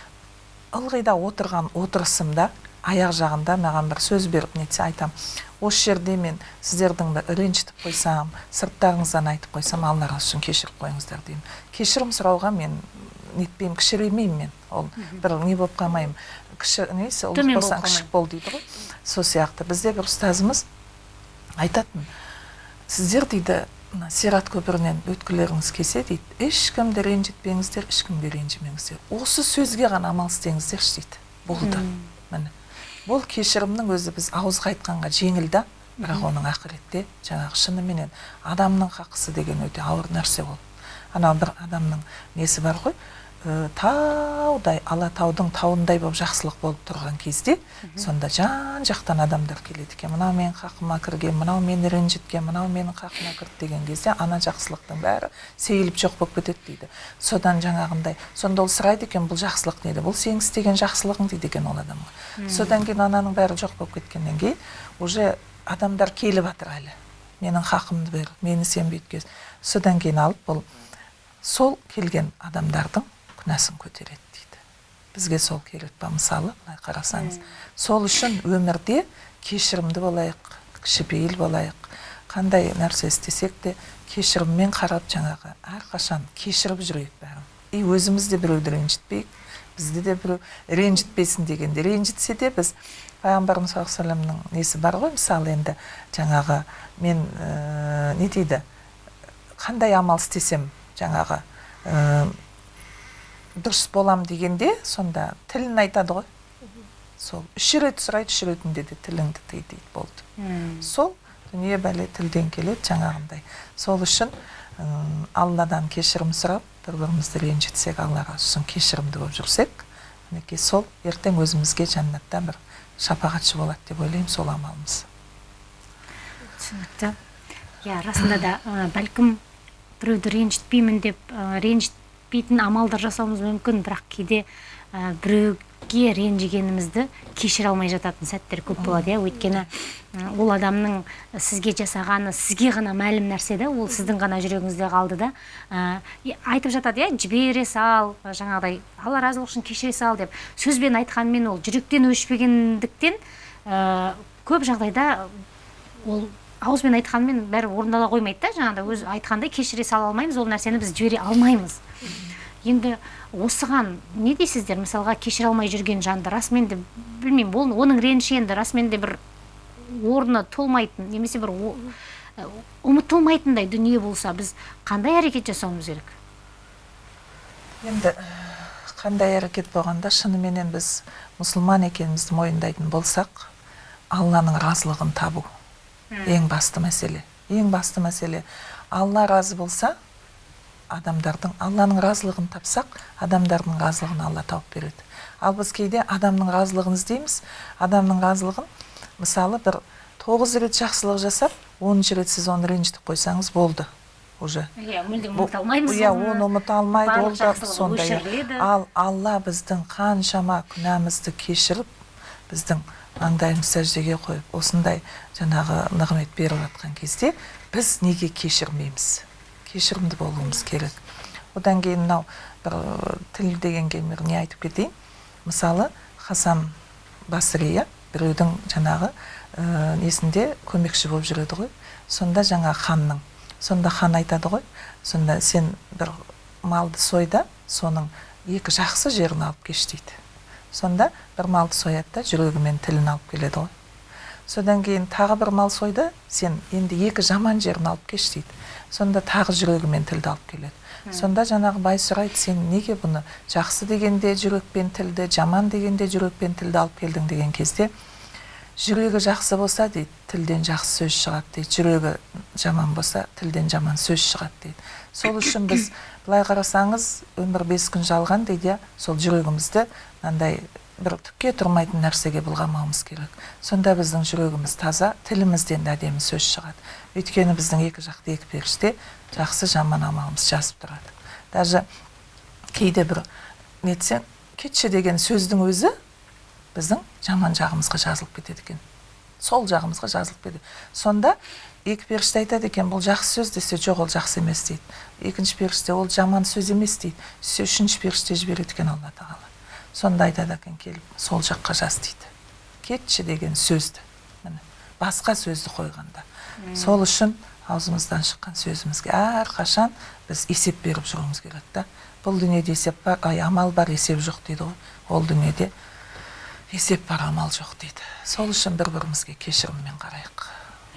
ылғи да отырған отырысымда аяқ жағында маған бір сөз беріп нетсе айтам. Осы жерде мен сіздердің бір ренжітіп қойсам сырттарыңыздан айтып қойсам алларыңыз үшін кешіріп қойыңыздар деймін. Кешірім сұрауға мен нетпеймін кішіреймеймін мен. Ол бір не болып қалмаймын. Кіші несі ұлық болсаң кішік бол дейді ғой. Сол сияқты. Бізде бір ұстазымыз айтатын сіздер дейді мына сират көпірінен өткілеріңіз келсе дейді ешкімді ренжітпеңіздер ешкімге ренжімеңіздер осы сөзге ғана амал істеңіздерші дейді болды. Міне. Бұл кешірімнің өзі біз ауызға айтқанға жеңіл да бірақ оның ақыретте жаңағы шыныменен адамның хақысы деген өте ауыр нәрсе ол. Анау бір адамның несі бар ғой? Таудай алатаудың тауындай болып жақсылық болып тұрған кезде сонда жан жақтан адамдар келеді екен. Мынау менің хақыма кірген мынау мені ренжіткен мынау менің хақыма кірді деген кезде ана жақсылықтың бәрі сейіліп жоқ болып кетеді дейді. Содан жаңағындай сонда ол сұрайды екен бұл жақсылық неде бұл сенің істеген жақсылығың дейді екен ол адамға содан кейін ананың бәрі жоқ болып кеткеннен кейін уже адамдар келіп жатыр әлі. Менің хақымды бер мені сен бүйткез содан кейін алып бұл сол келген адамдардың күнәсін көтереді дейді. Бізге сол керек па? Мысалы былай қарасаңыз сол үшін өмірде кешірімді болайық кішіпейіл болайық. Қандай нәрсе істесек те кешіріммен қарап жаңағы әрқашан кешіріп жүрейік бәрін. И өзіміз де біреуді ренжітпейік бізді де біреу ренжітпесін дегенде ренжітсе де біз пайғамбарымыз саллаллаху алейхи вассаламның несі бар ғой? Мысалы енді жаңағы мен ә, не дейді? Қандай амал істесем жаңағы ә, дұрыс болам дегенде сонда тілін айтады ғой. Сол үш рет сұрайды үш ретінде де тіліңді тый дейді болды. Сол дүние бәле тілден келеді жаңағындай. Сол үшін алладан кешірім сұрап бір бірімізді ренжітсек аллаға үшін кешірімді болып жүрсек мінекей сол ертең өзімізге жәннатта бір шапағатшы болады деп ойлаймын сол амалымыз. түсінікті. Иә расында да ә, бәлкім біреуді ренжітпеймін деп ә, ренжітпейтін амалдар жасауымыз мүмкін бірақ кейде ә, біреуге ренжігенімізді кешіре алмай жататын сәттер көп болады иә. Өйткені ол адамның сізге жасағаны сізге ғана мәлім нәрсе да ол сіздің ғана жүрегіңізде қалды да ә, айтып жатады иә жібере сал жаңағыдай алла разылығы үшін кешіре сал деп. Сөзбен айтқанмен ол жүректен өшпегендіктен ә, көп жағдайда ол ауызбен айтқанмен бәрі орындала қоймайды да жаңағыдай. Өз айтқандай кешіре сала алмаймыз ол нәрсені біз жібере алмаймыз. Енді осыған не дейсіздер? Мысалға кешіре алмай жүрген жанды расымен де білмеймін. Ол оның реніші енді расымен де бір орны толмайтын немесе бір ә, ұмытылмайтындай дүние болса біз қандай әрекет жасауымыз керек? Енді қандай әрекет болғанда шыныменен біз мұсылман екенімізді мойындайтын болсақ алланың разылығын табу. Ең басты мәселе ең басты мәселе алла разы болса адамдардың алланың разылығын тапсақ адамдардың разылығын алла тауып береді. Ал біз кейде адамның разылығын іздейміз. Адамның разылығын мысалы бір тоғыз рет жақсылық жасап оныншы рет сіз оны ренжітіп қойсаңыз болды уже. Иә мүлдем ұмыта алмаймыз иә оны. ұмыта алмайды ол да сондай. ал алла біздің қаншама күнәмізді кешіріп біздің маңдайымызды сәждеге қойып осындай жаңағы нығмет беріп жатқан кезде біз неге кешірмейміз? Кешірімді болуымыз керек. Одан кейін мынау бір тіл дегенге не айтып кетейін? Мысалы хасан басри иә біреудің жаңағы ә, несінде көмекші болып жүреді ғой. Сонда жаңа ханның сонда хан айтады ғой. Сонда сен бір малды сой да соның екі жақсы жерін алып кеш дейді. Сонда бір малды сояды да жүрегі мен тілін алып келеді ғой. Содан кейін тағы бір мал сойды сен енді екі жаман жерін алып кеш дейді. Сонда тағы жүрегі мен тілді алып келеді. Сонда жаңағы бай сұрайды сен неге бұны жақсы дегенде жүрек пен тілді жаман дегенде жүрек пен тілді алып келдің деген кезде жүрегі жақсы болса дейді тілден жақсы сөз шығады дейді. Жүрегі жаман болса тілден жаман сөз шығады дейді. Сол үшін біз былай қарасаңыз өмір бес күн жалған дейді иә. Сол жүрегімізді мынандай бір түкке тұрмайтын нәрсеге былғамауымыз керек. Сонда біздің жүрегіміз таза тілімізден де әдемі сөз шығады. Өйткені біздің екі жақта екі періште жақсы жаман амалымыз жазып тұрады. Даже кейде бір нетсең кетші деген сөздің өзі біздің жаман жағымызға жазылып кетеді екен. Сол жағымызға жазылып кетеді. Сонда екі періште айтады екен бұл жақсы сөз десе жоқ ол жақсы емес дейді. Екінші періште ол жаман сөз емес дейді. Сөйтсе үшінші періште жібереді екен алла тағала. Сонда айтады екен келіп сол жаққа жаз дейді. Кетші деген сөзді міне басқа сөзді қойғанда. Сол үшін аузымыздан шыққан сөзімізге әрқашан біз есеп беріп жүруіміз керек та. Бұл дүниеде есеп бар ай амал бар есеп жоқ дейді ғой. Ол дүниеде есеп бар амал жоқ дейді. Сол үшін бір бірімізге кешіріммен қарайық.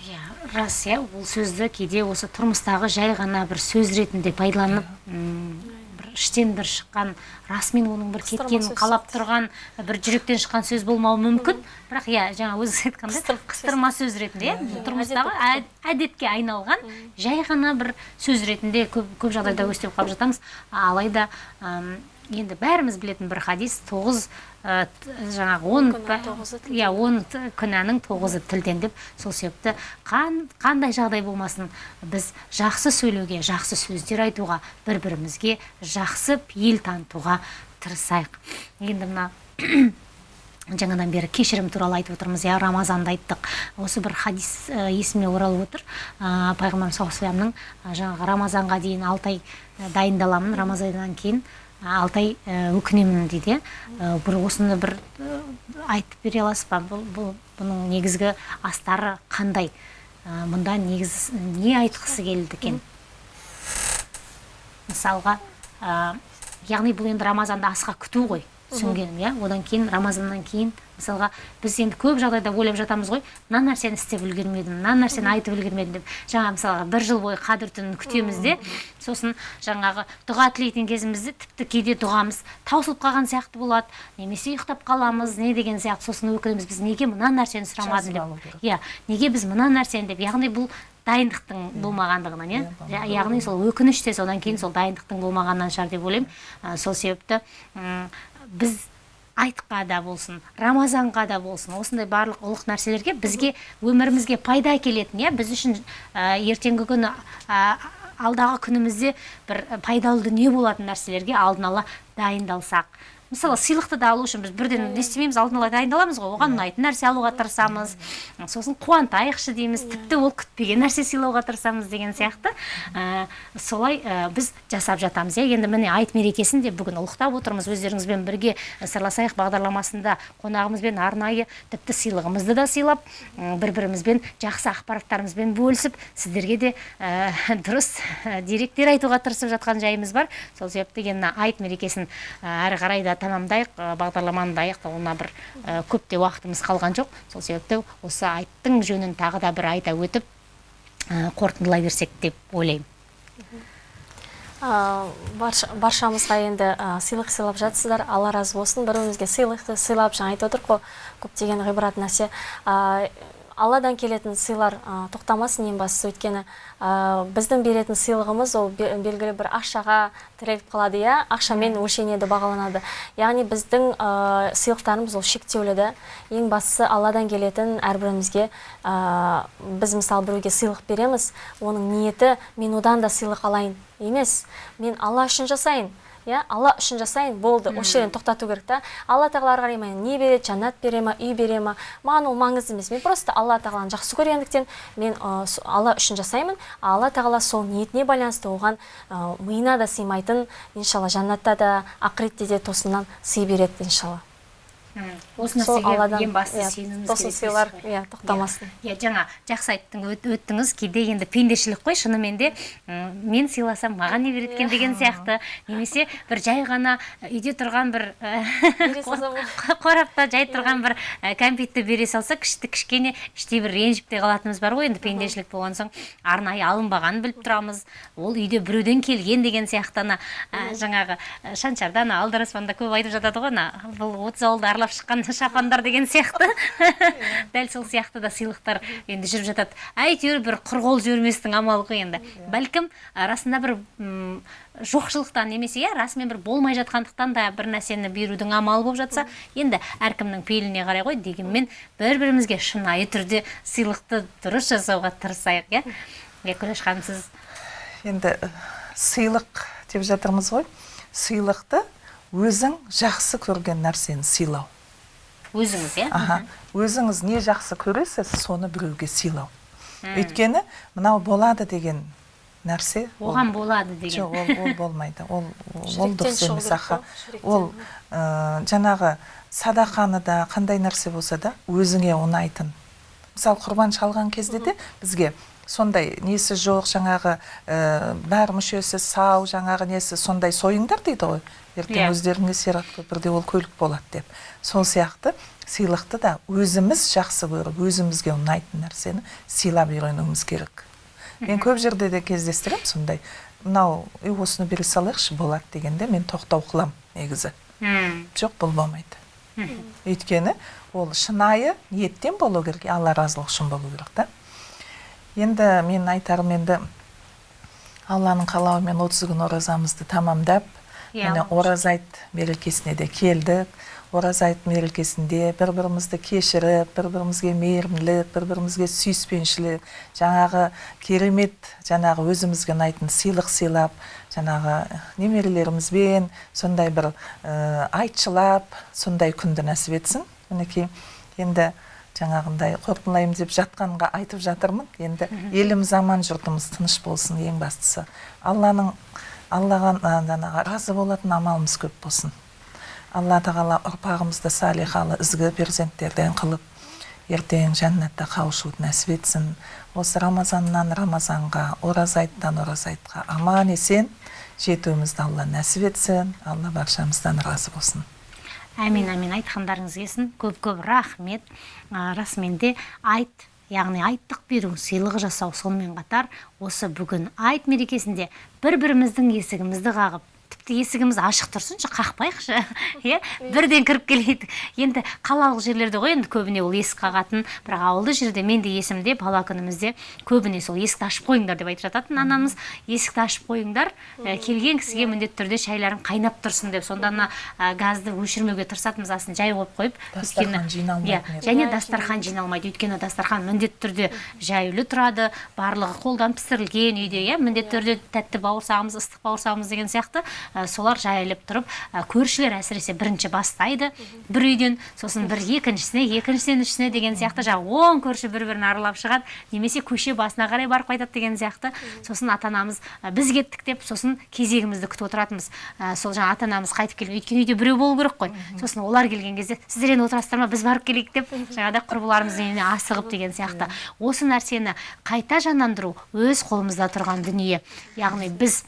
Иә рас иә. Бұл сөзді кейде осы тұрмыстағы жай ғана бір сөз ретінде пайдаланып м, бір іштен бір шыққан расымен оның бір кеткенін қалап тұрған бір жүректен шыққан сөз болмауы мүмкін. Бірақ иә жаңа өзіңіз айтқандай қыстырма сөз. ретінде иә тұрмыстағы әд- әдетке айналған жай ғана бір сөз ретінде көп, көп жағдайда өстіп қалып жатамыз. Алайда енді бәріміз білетін бір хадис тоғыз жаңағы он иә он күнәнің тоғызы тілден деп сол себепті қан, қандай жағдай болмасын біз жақсы сөйлеуге жақсы сөздер айтуға бір бірімізге жақсы пейіл танытуға тырысайық. Енді мына жаңадан бері кешірім туралы айтып отырмыз иә рамазанды айттық. Осы бір хадис ә, есіме оралып отыр. Ә, пайғамбарымыз саллаллаху алейхи жаңағы рамазанға дейін алты ай ә, дайындаламын. Рамазаннан кейін ә, алты ай ә, өкінемін дейді ә, бір осыны бір ә, айтып бере аласыз ба? Бұл, бұл бұның негізгі астары қандай? Мұнда негіз не айтқысы келді екен? Мысалға яғни бұл енді рамазанды асыға күту ғой. Түсінгенім иә? Одан кейін рамазаннан кейін мысалға біз енді көп жағдайда ойлап жатамыз ғой мына нәрсені істеп үлгермедім мына нәрсені айтып үлгермедім деп. Жаңа мысалға бір жыл бойы қадір түнін күтеміз де. Сосын жаңағы дұға тілейтін кезімізде тіпті кейде дұғамыз таусылып қалған сияқты болады. Немесе ұйықтап қаламыз не деген сияқты. Сосын өкінеміз біз неге мына нәрсені сұрамадым деп. Иә неге біз мына нәрсені? деп. Яғни бұл дайындықтың болмағандығынан иә? Я- яғни сол өкініш те содан кейін сол дайындықтың болмағанынан шығар деп ойлаймын. Сол себепті біз айтқа да болсын рамазанға да болсын осындай барлық ұлық нәрселерге бізге өмірімізге пайда әкелетін иә? Біз үшін ә, ертеңгі күні ә, алдағы күнімізде бір пайдалы дүние болатын нәрселерге алдын ала дайындалсақ. Мысалы сыйлықты да алу үшін біз бірден не істемейміз алдын ала дайындаламыз ғой. Оған ұнайтын нәрсе алуға тырысамыз. Сосын қуантайықшы дейміз тіпті ол күтпеген нәрсе сыйлауға тырысамыз деген сияқты. Ә, солай ә, біз жасап жатамыз. Иә енді міне айт мерекесін де бүгін ұлықтап отырмыз. Өздеріңізбен бірге ә, сырласайық бағдарламасында қонағымызбен арнайы тіпті сыйлығымызды да сыйлап бір бірімізбен жақсы ақпараттарымызбен бөлісіп сіздерге де ә, дұрыс ә, деректер айтуға тырысып жатқан жайымыз бар. Сол себепті енді айт мерекесін ә, әрі қарай да тамамдайық ә, бағдарламаны да аяқтауына бір ә, көп те уақытымыз қалған жоқ. Сол себепті осы айттың жөнін тағы да бір айта өтіп қорытындылай берсек деп ойлаймын. Барша, баршамызға енді сыйлық сыйлап жатсыздар. Алла разы болсын. Бір бірімізге сыйлықты сыйлап жаңа айтып отырмық қой. Көптеген ғибрат нәрсе алладан келетін сыйлар ә, тоқтамасын ең бастысы. Өйткені ә, біздің беретін сыйлығымыз ол бе- белгілі бір ақшаға тіреліп қалады иә? Ақшамен өлшенеді бағаланады. Яғни біздің ә, сыйлықтарымыз ол шектеулі да ең бастысы алладан келетін әрбірімізге ә, біз мысалы біреуге сыйлық береміз оның ниеті мен одан да сыйлық алайын емес. Мен алла үшін жасайын иә? Алла үшін жасайын болды осы жерден тоқтату керек та. Алла тағала ары қарай маған не береді? Жәннат бере ма үй бере ма? Маған ол маңызды емес. Мен просто алла тағаланы жақсы көргендіктен мен ә, алла үшін жасаймын. Алла тағала сол ниетіне байланысты оған ә, миына да сыймайтын иншалла жәннатта да ақыретте де тосыннан сый береді иншалла. Осы нәрсеге ең басты иә, сенуіміз тосын керек сыйлар иә тоқтамасын. Иә жаңа жақсы айттың өт- өттіңіз кейде енді пендешілік қой шынымен де мен сыйласам маған не береді екен деген сияқты. Немесе бір жай ғана үйде тұрған бір қорапта жай тұрған бір кәмпитті бере салса кішті кішкене іштей бір ренжіп те қалатынымыз бар ғой енді пендешілік болған соң. Арнайы алынбағанын біліп тұрамыз. Ол үйде біреуден келген деген сияқты ана жаңағы шаншарда ана алдараспанда көп айтып жатады ғой ана бұл отыз ауылды шыққан шапандар деген сияқты. Дәл сол сияқты да сыйлықтар енді жүріп жатады. Әйтеуір бір құр қол жіберместің амалы ғой енді. Бәлкім расында бір жоқшылықтан немесе иә расымен бір болмай жатқандықтан да бір нәрсені берудің амалы болып жатса енді әркімнің пейіліне қарай ғой дегенмен бір бірімізге шынайы түрде сыйлықты дұрыс жасауға тырысайық иә. Иә күләш ханым сіз? Енді сыйлық деп жатырмыз ғой. Сыйлықты өзің жақсы көрген нәрсені сыйлау. Өзіңіз иә? Аха. Өзіңіз не жақсы көресіз соны біреуге сыйлау. Өйткені мынау болады деген нәрсе ол- оған болады деген. жоқ ол, ол болмайды. Ол ол дұрыс емес аха ол ә, жаңағы садақаны да қандай нәрсе болса да өзіңе ұнайтын. Мысалы құрбан шалған кезде де бізге сондай несі жоқ жаңағы ә, бәр мүшесі сау жаңағы несі сондай сойыңдар дейді ғой. Ертең Иә. өздеріңе сират көпірде ол көлік болады деп. Сол сияқты сыйлықты да өзіміз жақсы көріп өзімізге ұнайтын нәрсені сыйлап үйренуіміз керек. Мен көп жерде де кездестіремін сондай мынау «Ей, осыны бере салайықшы болады дегенде мен тоқтау қыламын негізі. Жоқ бұл болмайды. Өйткені ол шынайы ниеттен болу керек алла разылығы үшін болу керек та. Енді мен айтарым енді алланың қалауымен отыз күн оразамызды тамамдап міне ораза айт мерекесіне де келдік. Ораза айт мерекесінде бір бірімізді кешіріп бір бірімізге мейірімділік бір бірімізге сүйіспеншілік жаңағы керемет жаңағы өзімізге ұнайтын сыйлық сыйлап жаңағы немерелерімізбен сондай бір ә, айтшылап сондай күнді нәсіп етсін. Мінекей енді жаңағындай қорытындылаймын деп жатқанға айтып жатырмын. Енді еліміз аман жұртымыз тыныш болсын ең бастысы. Алланың аллаға жаңағы разы болатын амалымыз көп болсын. Алла тағала ұрпағымызды салихалы ізгі перзенттерден қылып ертең жәннатта қауышуды нәсіп етсін. Осы рамазаннан рамазанға ораза айттан ораза айтқа аман есен жетуімізді алла нәсіп етсін. Алла баршамыздан разы болсын. Әмин әмин айтқандарыңыз келсін. Көп көп рахмет. Расымен де айт. Яғни айттық беру сыйлық жасау сонымен қатар осы бүгін айт мерекесінде бір біріміздің есігімізді қағып тіпті есігіміз ашық тұрсыншы қақпайықшы иә? Бірден кіріп келейік. Енді қалалық жерлерде ғой енді көбіне ол есік қағатын. Бірақ ауылды жерде мен де есімде бала күнімізде көбіне сол есікті ашып қойыңдар деп айтып жататын анамыз. Есікті ашып қойыңдар ә, келген кісіге міндетті түрде шайларың қайнап тұрсын деп. Сонда ана ә, газды өшірмеуге тырысатынбыз астын жай қойып қойып Дастархан жиналмайтын иә, және дастархан жиналмайды. Өйткені дастархан міндетті түрде жаюлы тұрады барлығы қолдан пісірілген үйде иә? Міндетті түрде тәтті бауырсағымыз ыстық бауырсағымыз деген сияқты. Солар жайылып тұрып көршілер әсіресе бірінші бастайды. Бір үйден сосын бір екіншісіне екіншісінен үшісіне деген сияқты жаңағы он көрші бір бірін аралап шығады. Немесе көше басына қарай барып қайтады деген сияқты. Сосын ата анамыз біз кеттік деп сосын кезегімізді күтіп отыратынбыз. Сол жаңағы ата анамыз қайтып келген өйткені үйде біреу болу керек қой. Сосын олар келген кезде сіздер енді отырасыздар ма? Біз барып келейік деп жаңағыдай құрбыларымыздың үйіне асығып деген сияқты. Осы нәрсені қайта жандандыру өз қолымызда тұрған дүние. Яғни біз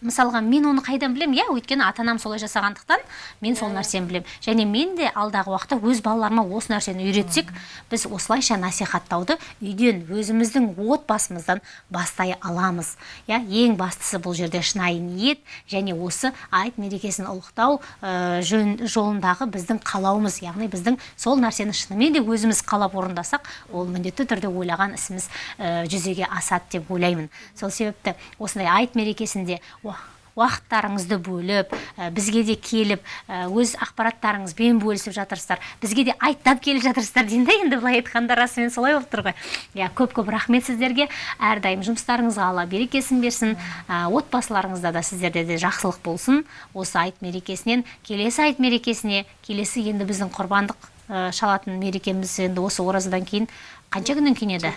мысалға мен оны қайдан білемін иә өйткені ата анам солай жасағандықтан мен сол нәрсені білемін және мен де алдағы уақытта өз балаларыма осы нәрсені үйретсек біз осылайша насихаттауды үйден өзіміздің отбасымыздан бастай аламыз. Иә ең бастысы бұл жерде шынайы ниет және осы айт мерекесін ұлықтау ә, жөн, жолындағы біздің қалауымыз. Яғни біздің сол нәрсені шынымен де өзіміз қалап орындасақ ол міндетті түрде ойлаған ісіміз ә, жүзеге асады деп ойлаймын. Сол себепті осындай айт мерекесінде уақыттарыңызды бөліп ә, бізге де келіп ә, өз ақпараттарыңызбен бөлісіп жатырсыздар. Бізге де айттап келіп жатырсыздар деймін да енді былай айтқанда расымен солай болып тұр ғой. Иә көп көп рахмет сіздерге. Әрдайым жұмыстарыңызға алла берекесін берсін. Ә, отбасыларыңызда да сіздерде де жақсылық болсын. Осы айт мерекесінен келесі айт мерекесіне келесі енді біздің құрбандық шалатын мерекеміз енді осы оразадан кейін қанша күннен кейін еді?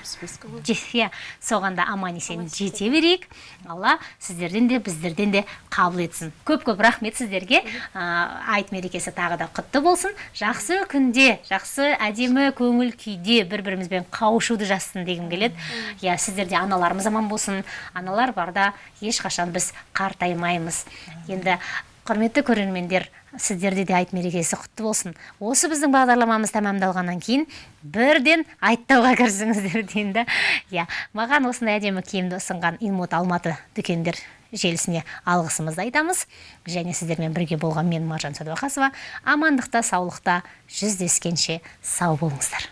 Иә соған да аман есен жете берейік. Алла сіздерден де біздерден де қабыл етсін. Көп көп рахмет сіздерге. Айт мерекесі тағы да құтты болсын. Жақсы күнде жақсы әдемі көңіл күйде бір бірімізбен қауышуды жазсын дегім келеді. Иә сіздерде аналарымыз аман болсын. Аналар барда ешқашан біз қартаймаймыз. Енді құрметті көрермендер сіздерде де айт мерекесі құтты болсын. Осы біздің бағдарламамыз тәмамдалғаннан кейін бірден айттауға кірісіңіздер деймін да. Иә маған осындай әдемі киімді ұсынған инмот алматы дүкендер желісіне алғысымызды айтамыз. Және сіздермен бірге болған мен маржан сәдуақасова. Амандықта саулықта жүздескенше сау болыңыздар.